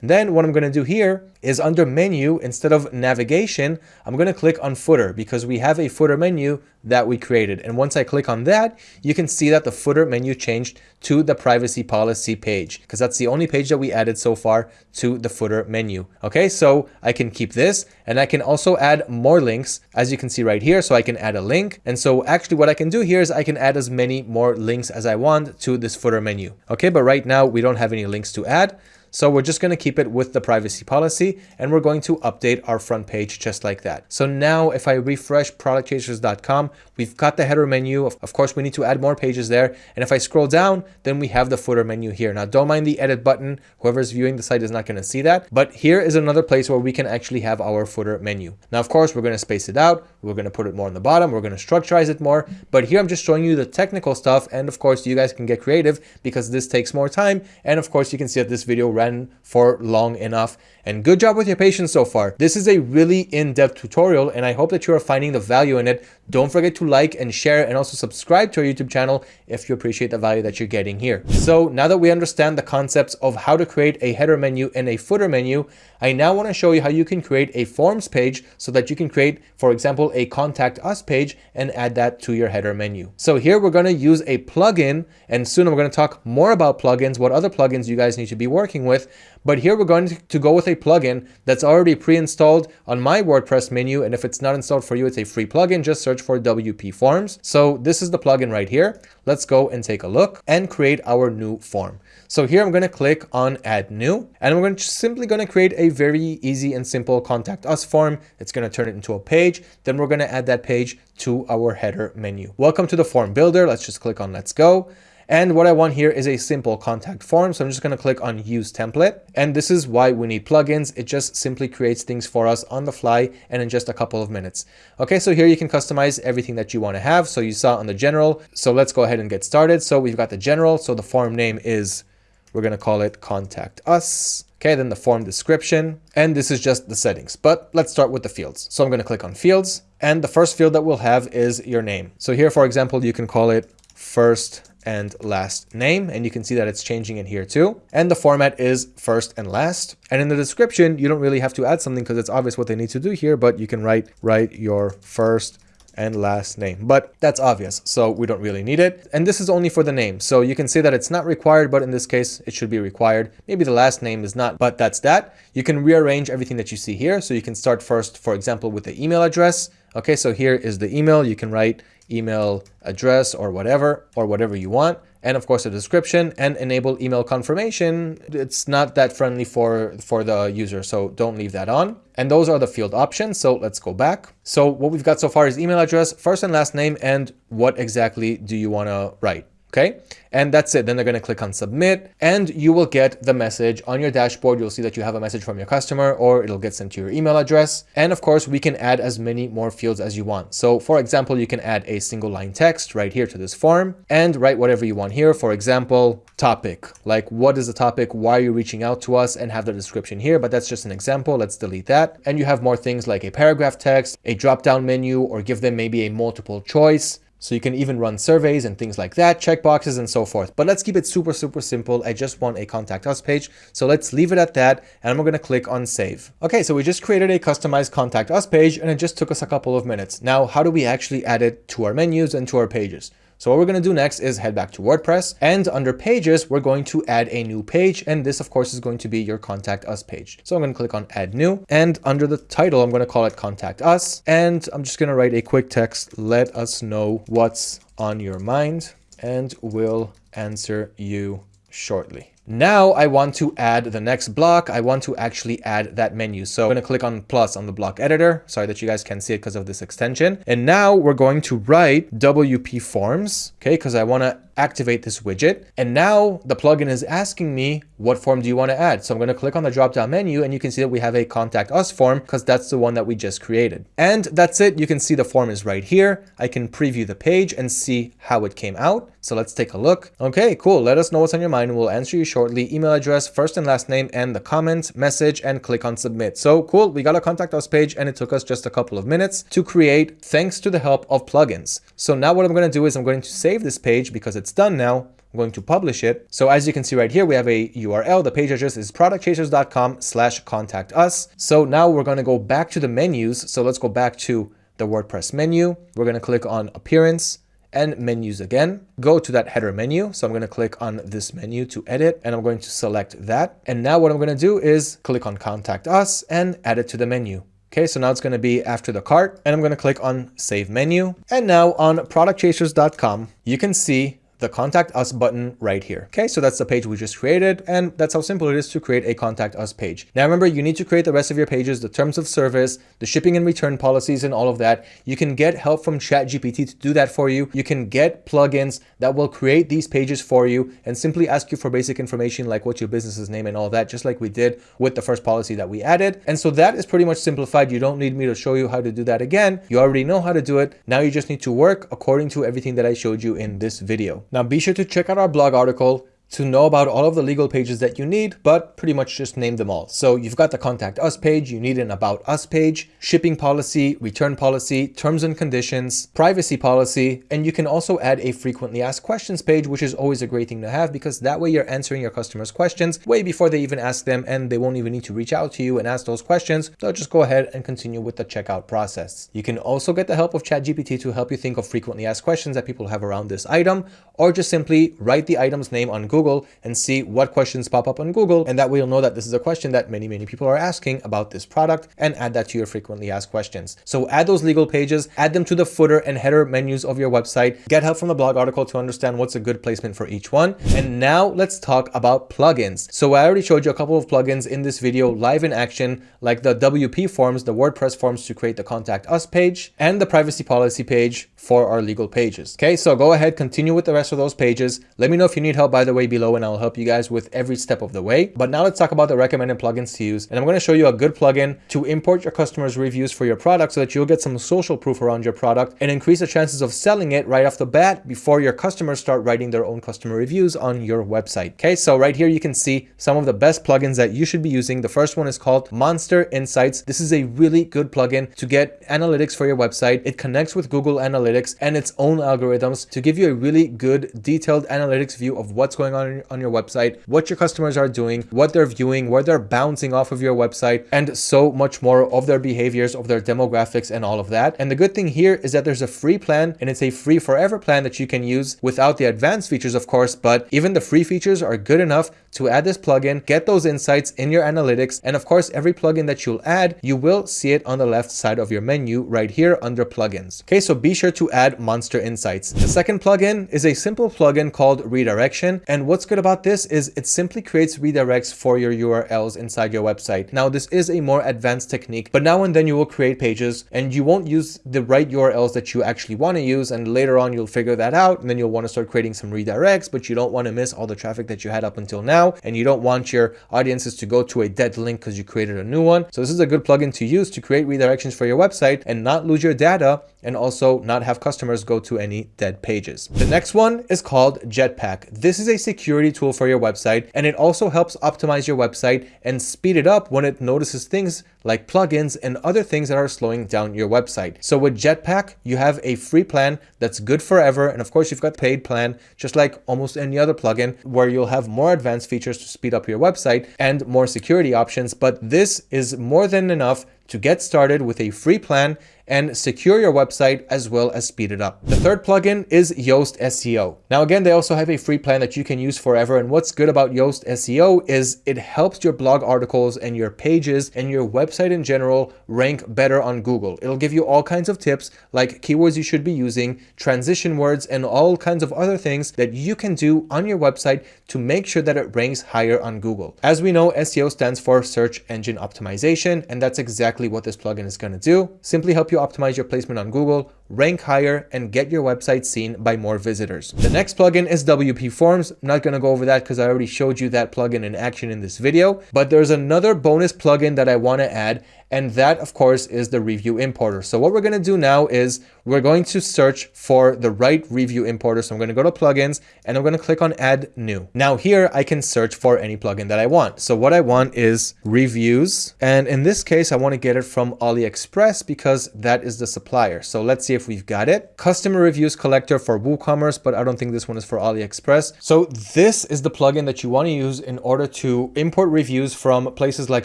Then what I'm going to do here is under menu, instead of navigation, I'm going to click on footer because we have a footer menu that we created. And once I click on that, you can see that the footer menu changed to the privacy policy page because that's the only page that we added so far to the footer menu. Okay, so I can keep this and I can also add more links as you can see right here. So I can add a link. And so actually what I can do here is I can add as many more links as I want to this footer menu. Okay, but right now we don't have any links to add. So we're just going to keep it with the privacy policy and we're going to update our front page just like that. So now if I refresh productchasers.com, we've got the header menu. Of course, we need to add more pages there. And if I scroll down, then we have the footer menu here. Now don't mind the edit button. Whoever's viewing the site is not going to see that. But here is another place where we can actually have our footer menu. Now, of course, we're going to space it out. We're going to put it more on the bottom. We're going to structurize it more. But here I'm just showing you the technical stuff. And of course, you guys can get creative because this takes more time. And of course, you can see that this video ran for long enough And good job with your patience so far. This is a really in-depth tutorial and I hope that you are finding the value in it. Don't forget to like and share and also subscribe to our YouTube channel if you appreciate the value that you're getting here. So now that we understand the concepts of how to create a header menu and a footer menu, I now want to show you how you can create a forms page so that you can create, for example, a contact us page and add that to your header menu. So here we're going to use a plugin and soon we're going to talk more about plugins, what other plugins you guys need to be working with. But here we're going to go with a plugin that's already pre-installed on my WordPress menu. And if it's not installed for you, it's a free plugin. Just search for WP Forms. So this is the plugin right here. Let's go and take a look and create our new form. So here I'm going to click on add new and I'm going to simply going to create a very easy and simple contact us form. It's going to turn it into a page. Then we're going to add that page to our header menu. Welcome to the form builder. Let's just click on let's go. And what I want here is a simple contact form. So I'm just going to click on use template. And this is why we need plugins. It just simply creates things for us on the fly and in just a couple of minutes. Okay, so here you can customize everything that you want to have. So you saw on the general. So let's go ahead and get started. So we've got the general. So the form name is, we're going to call it contact us. Okay, then the form description, and this is just the settings, but let's start with the fields. So I'm going to click on fields, and the first field that we'll have is your name. So here, for example, you can call it first and last name. And you can see that it's changing in here too. And the format is first and last. And in the description, you don't really have to add something because it's obvious what they need to do here, but you can write, write your first and last name, but that's obvious. So we don't really need it. And this is only for the name. So you can say that it's not required, but in this case, it should be required. Maybe the last name is not, but that's that. You can rearrange everything that you see here. So you can start first, for example, with the email address. Okay, so here is the email. You can write email address or whatever, or whatever you want. And of course, a description and enable email confirmation. It's not that friendly for, for the user, so don't leave that on. And those are the field options. So let's go back. So what we've got so far is email address, first and last name, and what exactly do you want to write? Okay? And that's it. Then they're going to click on submit and you will get the message on your dashboard. You'll see that you have a message from your customer or it'll get sent to your email address. And of course, we can add as many more fields as you want. So for example, you can add a single line text right here to this form and write whatever you want here. For example, topic, like what is the topic? Why are you reaching out to us and have the description here? But that's just an example. Let's delete that. And you have more things like a paragraph text, a drop down menu, or give them maybe a multiple choice so you can even run surveys and things like that, checkboxes and so forth. But let's keep it super, super simple. I just want a contact us page. So let's leave it at that. And I'm going to click on save. Okay, so we just created a customized contact us page and it just took us a couple of minutes. Now, how do we actually add it to our menus and to our pages? So what we're going to do next is head back to WordPress and under pages, we're going to add a new page. And this of course is going to be your contact us page. So I'm going to click on add new and under the title, I'm going to call it contact us. And I'm just going to write a quick text. Let us know what's on your mind and we'll answer you shortly. Now I want to add the next block. I want to actually add that menu. So I'm going to click on plus on the block editor. Sorry that you guys can't see it because of this extension. And now we're going to write WP forms, okay, because I want to activate this widget. And now the plugin is asking me, what form do you want to add? So I'm going to click on the drop down menu and you can see that we have a contact us form because that's the one that we just created. And that's it. You can see the form is right here. I can preview the page and see how it came out. So let's take a look. Okay, cool. Let us know what's on your mind. We'll answer you shortly. Email address, first and last name, and the comment, message, and click on submit. So cool. We got a contact us page and it took us just a couple of minutes to create thanks to the help of plugins. So now what I'm going to do is I'm going to save this page because it's done now. I'm going to publish it. So as you can see right here, we have a URL. The page address is productchasers.com slash contact us. So now we're going to go back to the menus. So let's go back to the WordPress menu. We're going to click on appearance and menus again. Go to that header menu. So I'm going to click on this menu to edit and I'm going to select that. And now what I'm going to do is click on contact us and add it to the menu. Okay, so now it's going to be after the cart and I'm going to click on save menu. And now on productchasers.com, you can see the contact us button right here. Okay, so that's the page we just created and that's how simple it is to create a contact us page. Now remember, you need to create the rest of your pages, the terms of service, the shipping and return policies and all of that. You can get help from ChatGPT to do that for you. You can get plugins that will create these pages for you and simply ask you for basic information like what's your business's name and all that, just like we did with the first policy that we added. And so that is pretty much simplified. You don't need me to show you how to do that again. You already know how to do it. Now you just need to work according to everything that I showed you in this video. Now be sure to check out our blog article to know about all of the legal pages that you need, but pretty much just name them all. So you've got the contact us page, you need an about us page, shipping policy, return policy, terms and conditions, privacy policy, and you can also add a frequently asked questions page, which is always a great thing to have because that way you're answering your customers questions way before they even ask them and they won't even need to reach out to you and ask those questions. They'll just go ahead and continue with the checkout process. You can also get the help of ChatGPT to help you think of frequently asked questions that people have around this item, or just simply write the item's name on Google and see what questions pop up on Google. And that way you'll know that this is a question that many, many people are asking about this product and add that to your frequently asked questions. So add those legal pages, add them to the footer and header menus of your website, get help from the blog article to understand what's a good placement for each one. And now let's talk about plugins. So I already showed you a couple of plugins in this video live in action, like the WP forms, the WordPress forms to create the contact us page and the privacy policy page for our legal pages. Okay, so go ahead, continue with the rest of those pages. Let me know if you need help by the way below and I'll help you guys with every step of the way. But now let's talk about the recommended plugins to use. And I'm going to show you a good plugin to import your customers reviews for your product so that you'll get some social proof around your product and increase the chances of selling it right off the bat before your customers start writing their own customer reviews on your website. Okay, so right here you can see some of the best plugins that you should be using. The first one is called Monster Insights. This is a really good plugin to get analytics for your website. It connects with Google Analytics and its own algorithms to give you a really good detailed analytics view of what's going on on your website, what your customers are doing, what they're viewing, where they're bouncing off of your website, and so much more of their behaviors, of their demographics and all of that. And the good thing here is that there's a free plan and it's a free forever plan that you can use without the advanced features, of course, but even the free features are good enough to add this plugin, get those insights in your analytics. And of course, every plugin that you'll add, you will see it on the left side of your menu right here under plugins. Okay, so be sure to add Monster Insights. The second plugin is a simple plugin called Redirection. And what's good about this is it simply creates redirects for your URLs inside your website. Now, this is a more advanced technique, but now and then you will create pages and you won't use the right URLs that you actually want to use. And later on, you'll figure that out and then you'll want to start creating some redirects, but you don't want to miss all the traffic that you had up until now. And you don't want your audiences to go to a dead link because you created a new one. So this is a good plugin to use to create redirections for your website and not lose your data and also not have customers go to any dead pages. The next one is called Jetpack. This is a security tool for your website and it also helps optimize your website and speed it up when it notices things like plugins and other things that are slowing down your website. So with Jetpack, you have a free plan that's good forever. And of course, you've got paid plan, just like almost any other plugin where you'll have more advanced features to speed up your website and more security options. But this is more than enough to get started with a free plan and secure your website as well as speed it up. The third plugin is Yoast SEO. Now again, they also have a free plan that you can use forever. And what's good about Yoast SEO is it helps your blog articles and your pages and your website in general rank better on Google. It'll give you all kinds of tips like keywords you should be using, transition words, and all kinds of other things that you can do on your website to make sure that it ranks higher on Google. As we know, SEO stands for search engine optimization, and that's exactly what this plugin is going to do. Simply help you you optimize your placement on Google, rank higher, and get your website seen by more visitors. The next plugin is WP Forms. I'm not going to go over that because I already showed you that plugin in action in this video, but there's another bonus plugin that I want to add, and that of course is the review importer. So what we're going to do now is we're going to search for the right review importer. So I'm going to go to plugins and I'm going to click on add new. Now here I can search for any plugin that I want. So what I want is reviews. And in this case, I want to get it from AliExpress because that is the supplier. So let's see if we've got it. Customer reviews collector for WooCommerce, but I don't think this one is for AliExpress. So this is the plugin that you want to use in order to import reviews from places like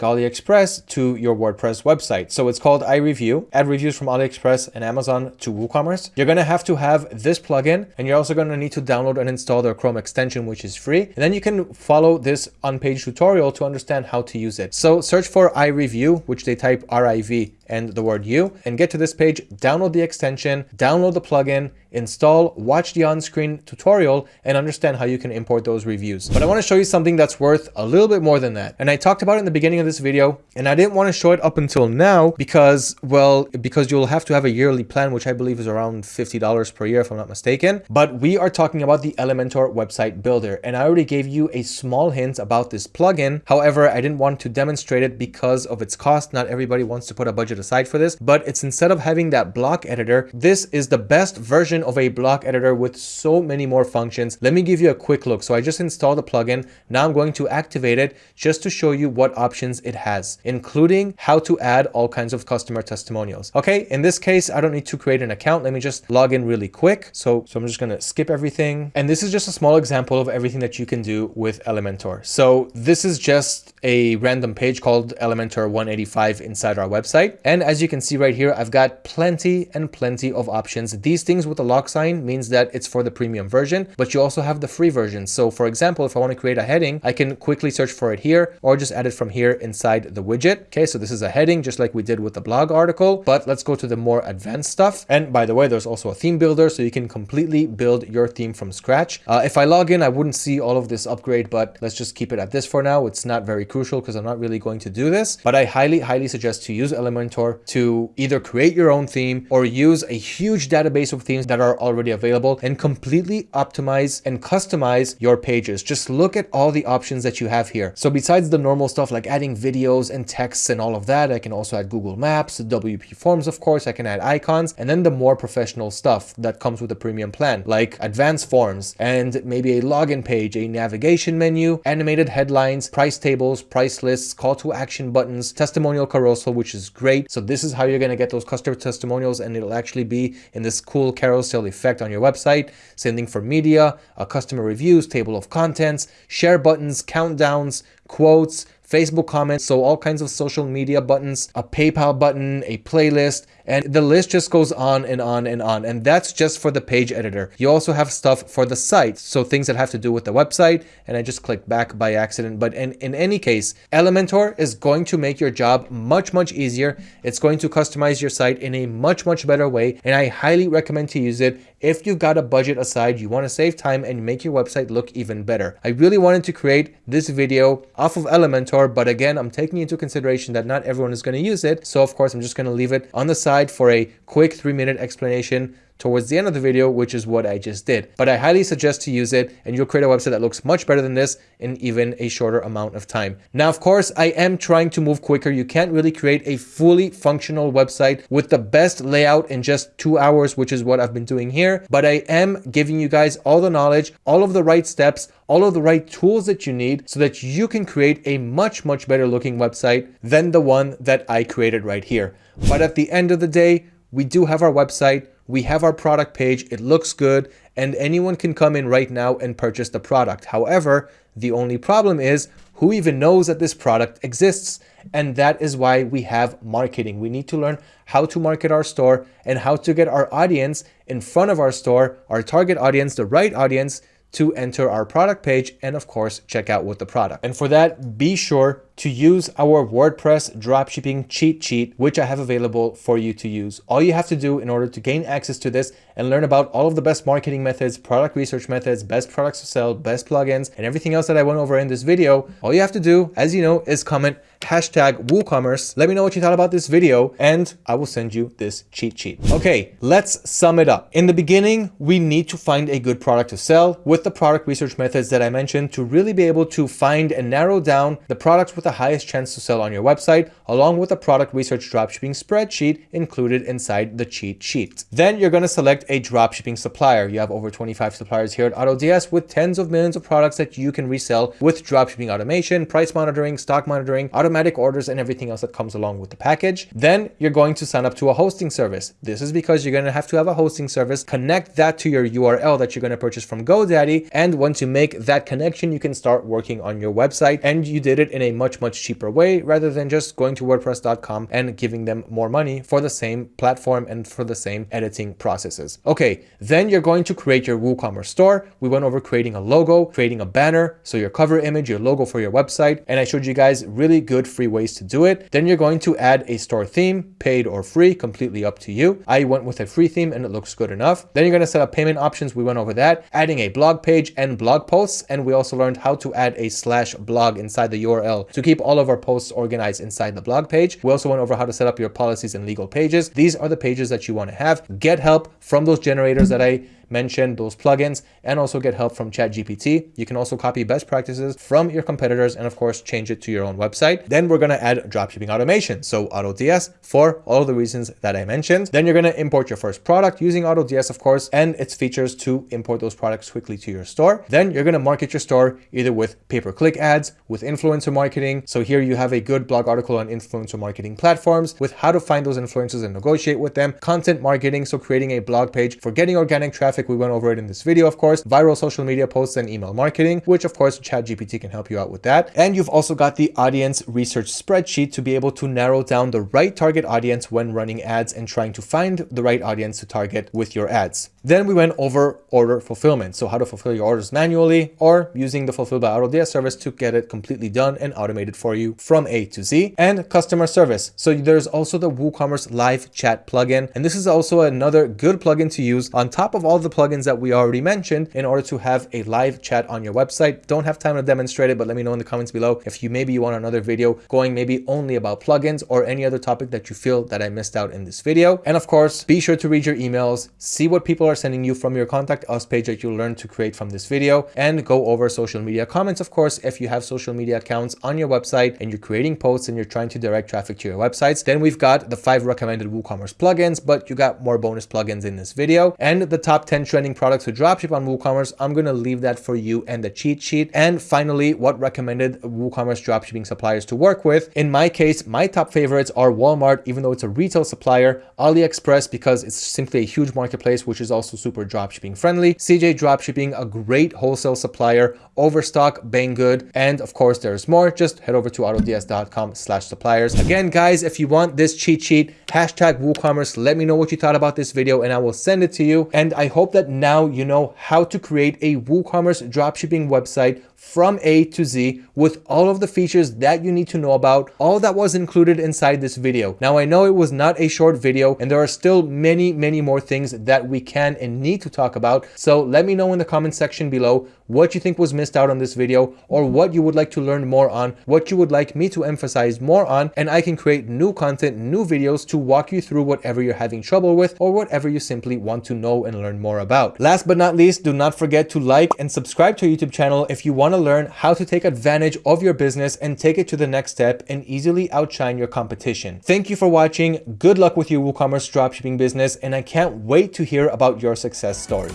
AliExpress to your WordPress WordPress website. So it's called iReview, add reviews from AliExpress and Amazon to WooCommerce. You're going to have to have this plugin and you're also going to need to download and install their Chrome extension, which is free. And then you can follow this on-page tutorial to understand how to use it. So search for iReview, which they type R-I-V and the word you and get to this page, download the extension, download the plugin, install, watch the on-screen tutorial and understand how you can import those reviews. But I want to show you something that's worth a little bit more than that. And I talked about it in the beginning of this video and I didn't want to show it up until now because, well, because you'll have to have a yearly plan, which I believe is around $50 per year, if I'm not mistaken. But we are talking about the Elementor website builder. And I already gave you a small hint about this plugin. However, I didn't want to demonstrate it because of its cost. Not everybody wants to put a budget site for this, but it's instead of having that block editor, this is the best version of a block editor with so many more functions. Let me give you a quick look. So I just installed the plugin. Now I'm going to activate it just to show you what options it has, including how to add all kinds of customer testimonials. Okay, in this case, I don't need to create an account. Let me just log in really quick. So, so I'm just gonna skip everything. And this is just a small example of everything that you can do with Elementor. So this is just a random page called Elementor 185 inside our website. And as you can see right here, I've got plenty and plenty of options. These things with the lock sign means that it's for the premium version, but you also have the free version. So for example, if I want to create a heading, I can quickly search for it here or just add it from here inside the widget. Okay, so this is a heading just like we did with the blog article, but let's go to the more advanced stuff. And by the way, there's also a theme builder, so you can completely build your theme from scratch. Uh, if I log in, I wouldn't see all of this upgrade, but let's just keep it at this for now. It's not very crucial because I'm not really going to do this, but I highly, highly suggest to use Elementor to either create your own theme or use a huge database of themes that are already available and completely optimize and customize your pages. Just look at all the options that you have here. So besides the normal stuff like adding videos and texts and all of that, I can also add Google Maps, WP Forms, of course, I can add icons, and then the more professional stuff that comes with the premium plan, like advanced forms and maybe a login page, a navigation menu, animated headlines, price tables, price lists, call to action buttons, testimonial carousel, which is great. So this is how you're going to get those customer testimonials and it'll actually be in this cool carousel effect on your website. Same thing for media, a customer reviews, table of contents, share buttons, countdowns, quotes, Facebook comments, so all kinds of social media buttons, a PayPal button, a playlist, and the list just goes on and on and on. And that's just for the page editor. You also have stuff for the site. So things that have to do with the website. And I just clicked back by accident. But in, in any case, Elementor is going to make your job much, much easier. It's going to customize your site in a much, much better way. And I highly recommend to use it if you've got a budget aside, you want to save time and make your website look even better. I really wanted to create this video off of Elementor, but again, I'm taking into consideration that not everyone is going to use it. So of course, I'm just going to leave it on the side for a quick three minute explanation towards the end of the video, which is what I just did. But I highly suggest to use it and you'll create a website that looks much better than this in even a shorter amount of time. Now, of course, I am trying to move quicker. You can't really create a fully functional website with the best layout in just two hours, which is what I've been doing here. But I am giving you guys all the knowledge, all of the right steps, all of the right tools that you need so that you can create a much, much better looking website than the one that I created right here. But at the end of the day, we do have our website, we have our product page, it looks good, and anyone can come in right now and purchase the product. However, the only problem is who even knows that this product exists? And that is why we have marketing. We need to learn how to market our store and how to get our audience in front of our store, our target audience, the right audience to enter our product page and of course check out with the product. And for that, be sure to use our WordPress dropshipping cheat sheet, which I have available for you to use. All you have to do in order to gain access to this and learn about all of the best marketing methods, product research methods, best products to sell, best plugins, and everything else that I went over in this video, all you have to do, as you know, is comment hashtag WooCommerce. Let me know what you thought about this video and I will send you this cheat sheet. Okay, let's sum it up. In the beginning, we need to find a good product to sell with the product research methods that I mentioned to really be able to find and narrow down the products with the highest chance to sell on your website, along with a product research dropshipping spreadsheet included inside the cheat sheet. Then you're going to select a dropshipping supplier. You have over 25 suppliers here at AutoDS with tens of millions of products that you can resell with dropshipping automation, price monitoring, stock monitoring, automatic orders, and everything else that comes along with the package. Then you're going to sign up to a hosting service. This is because you're going to have to have a hosting service, connect that to your URL that you're going to purchase from GoDaddy. And once you make that connection, you can start working on your website. And you did it in a much, much cheaper way rather than just going to WordPress.com and giving them more money for the same platform and for the same editing processes. Okay, then you're going to create your WooCommerce store. We went over creating a logo, creating a banner, so your cover image, your logo for your website, and I showed you guys really good free ways to do it. Then you're going to add a store theme, paid or free, completely up to you. I went with a free theme and it looks good enough. Then you're going to set up payment options. We went over that, adding a blog page and blog posts, and we also learned how to add a slash blog inside the URL to keep all of our posts organized inside the blog page. We also went over how to set up your policies and legal pages. These are the pages that you want to have. Get help from those generators that I mention those plugins and also get help from ChatGPT. You can also copy best practices from your competitors and of course change it to your own website. Then we're going to add dropshipping automation. So AutoDS for all the reasons that I mentioned. Then you're going to import your first product using AutoDS, of course, and its features to import those products quickly to your store. Then you're going to market your store either with pay-per-click ads, with influencer marketing. So here you have a good blog article on influencer marketing platforms with how to find those influencers and negotiate with them, content marketing. So creating a blog page for getting organic traffic. We went over it in this video, of course, viral social media posts and email marketing, which of course ChatGPT can help you out with that. And you've also got the audience research spreadsheet to be able to narrow down the right target audience when running ads and trying to find the right audience to target with your ads. Then we went over order fulfillment. So how to fulfill your orders manually or using the Fulfill by AutoDS service to get it completely done and automated for you from A to Z and customer service. So there's also the WooCommerce live chat plugin. And this is also another good plugin to use on top of all the plugins that we already mentioned in order to have a live chat on your website. Don't have time to demonstrate it, but let me know in the comments below if you maybe you want another video going maybe only about plugins or any other topic that you feel that I missed out in this video. And of course, be sure to read your emails, see what people are sending you from your contact us page that you'll learn to create from this video and go over social media comments. Of course, if you have social media accounts on your website and you're creating posts and you're trying to direct traffic to your websites, then we've got the five recommended WooCommerce plugins, but you got more bonus plugins in this video and the top 10 trending products to dropship on WooCommerce. I'm going to leave that for you and the cheat sheet. And finally, what recommended WooCommerce dropshipping suppliers to work with. In my case, my top favorites are Walmart, even though it's a retail supplier, AliExpress, because it's simply a huge marketplace, which is also super dropshipping friendly, CJ Dropshipping, a great wholesale supplier, Overstock, Banggood, and of course there's more. Just head over to autods.com slash suppliers. Again, guys, if you want this cheat sheet, hashtag WooCommerce, let me know what you thought about this video and I will send it to you. And I hope that now you know how to create a WooCommerce dropshipping website from A to Z with all of the features that you need to know about, all that was included inside this video. Now, I know it was not a short video and there are still many, many more things that we can and need to talk about. So let me know in the comment section below what you think was missed out on this video or what you would like to learn more on, what you would like me to emphasize more on, and I can create new content, new videos to walk you through whatever you're having trouble with or whatever you simply want to know and learn more about. Last but not least, do not forget to like and subscribe to our YouTube channel if you want to learn how to take advantage of your business and take it to the next step and easily outshine your competition. Thank you for watching. Good luck with your WooCommerce dropshipping business and I can't wait to hear about your success story.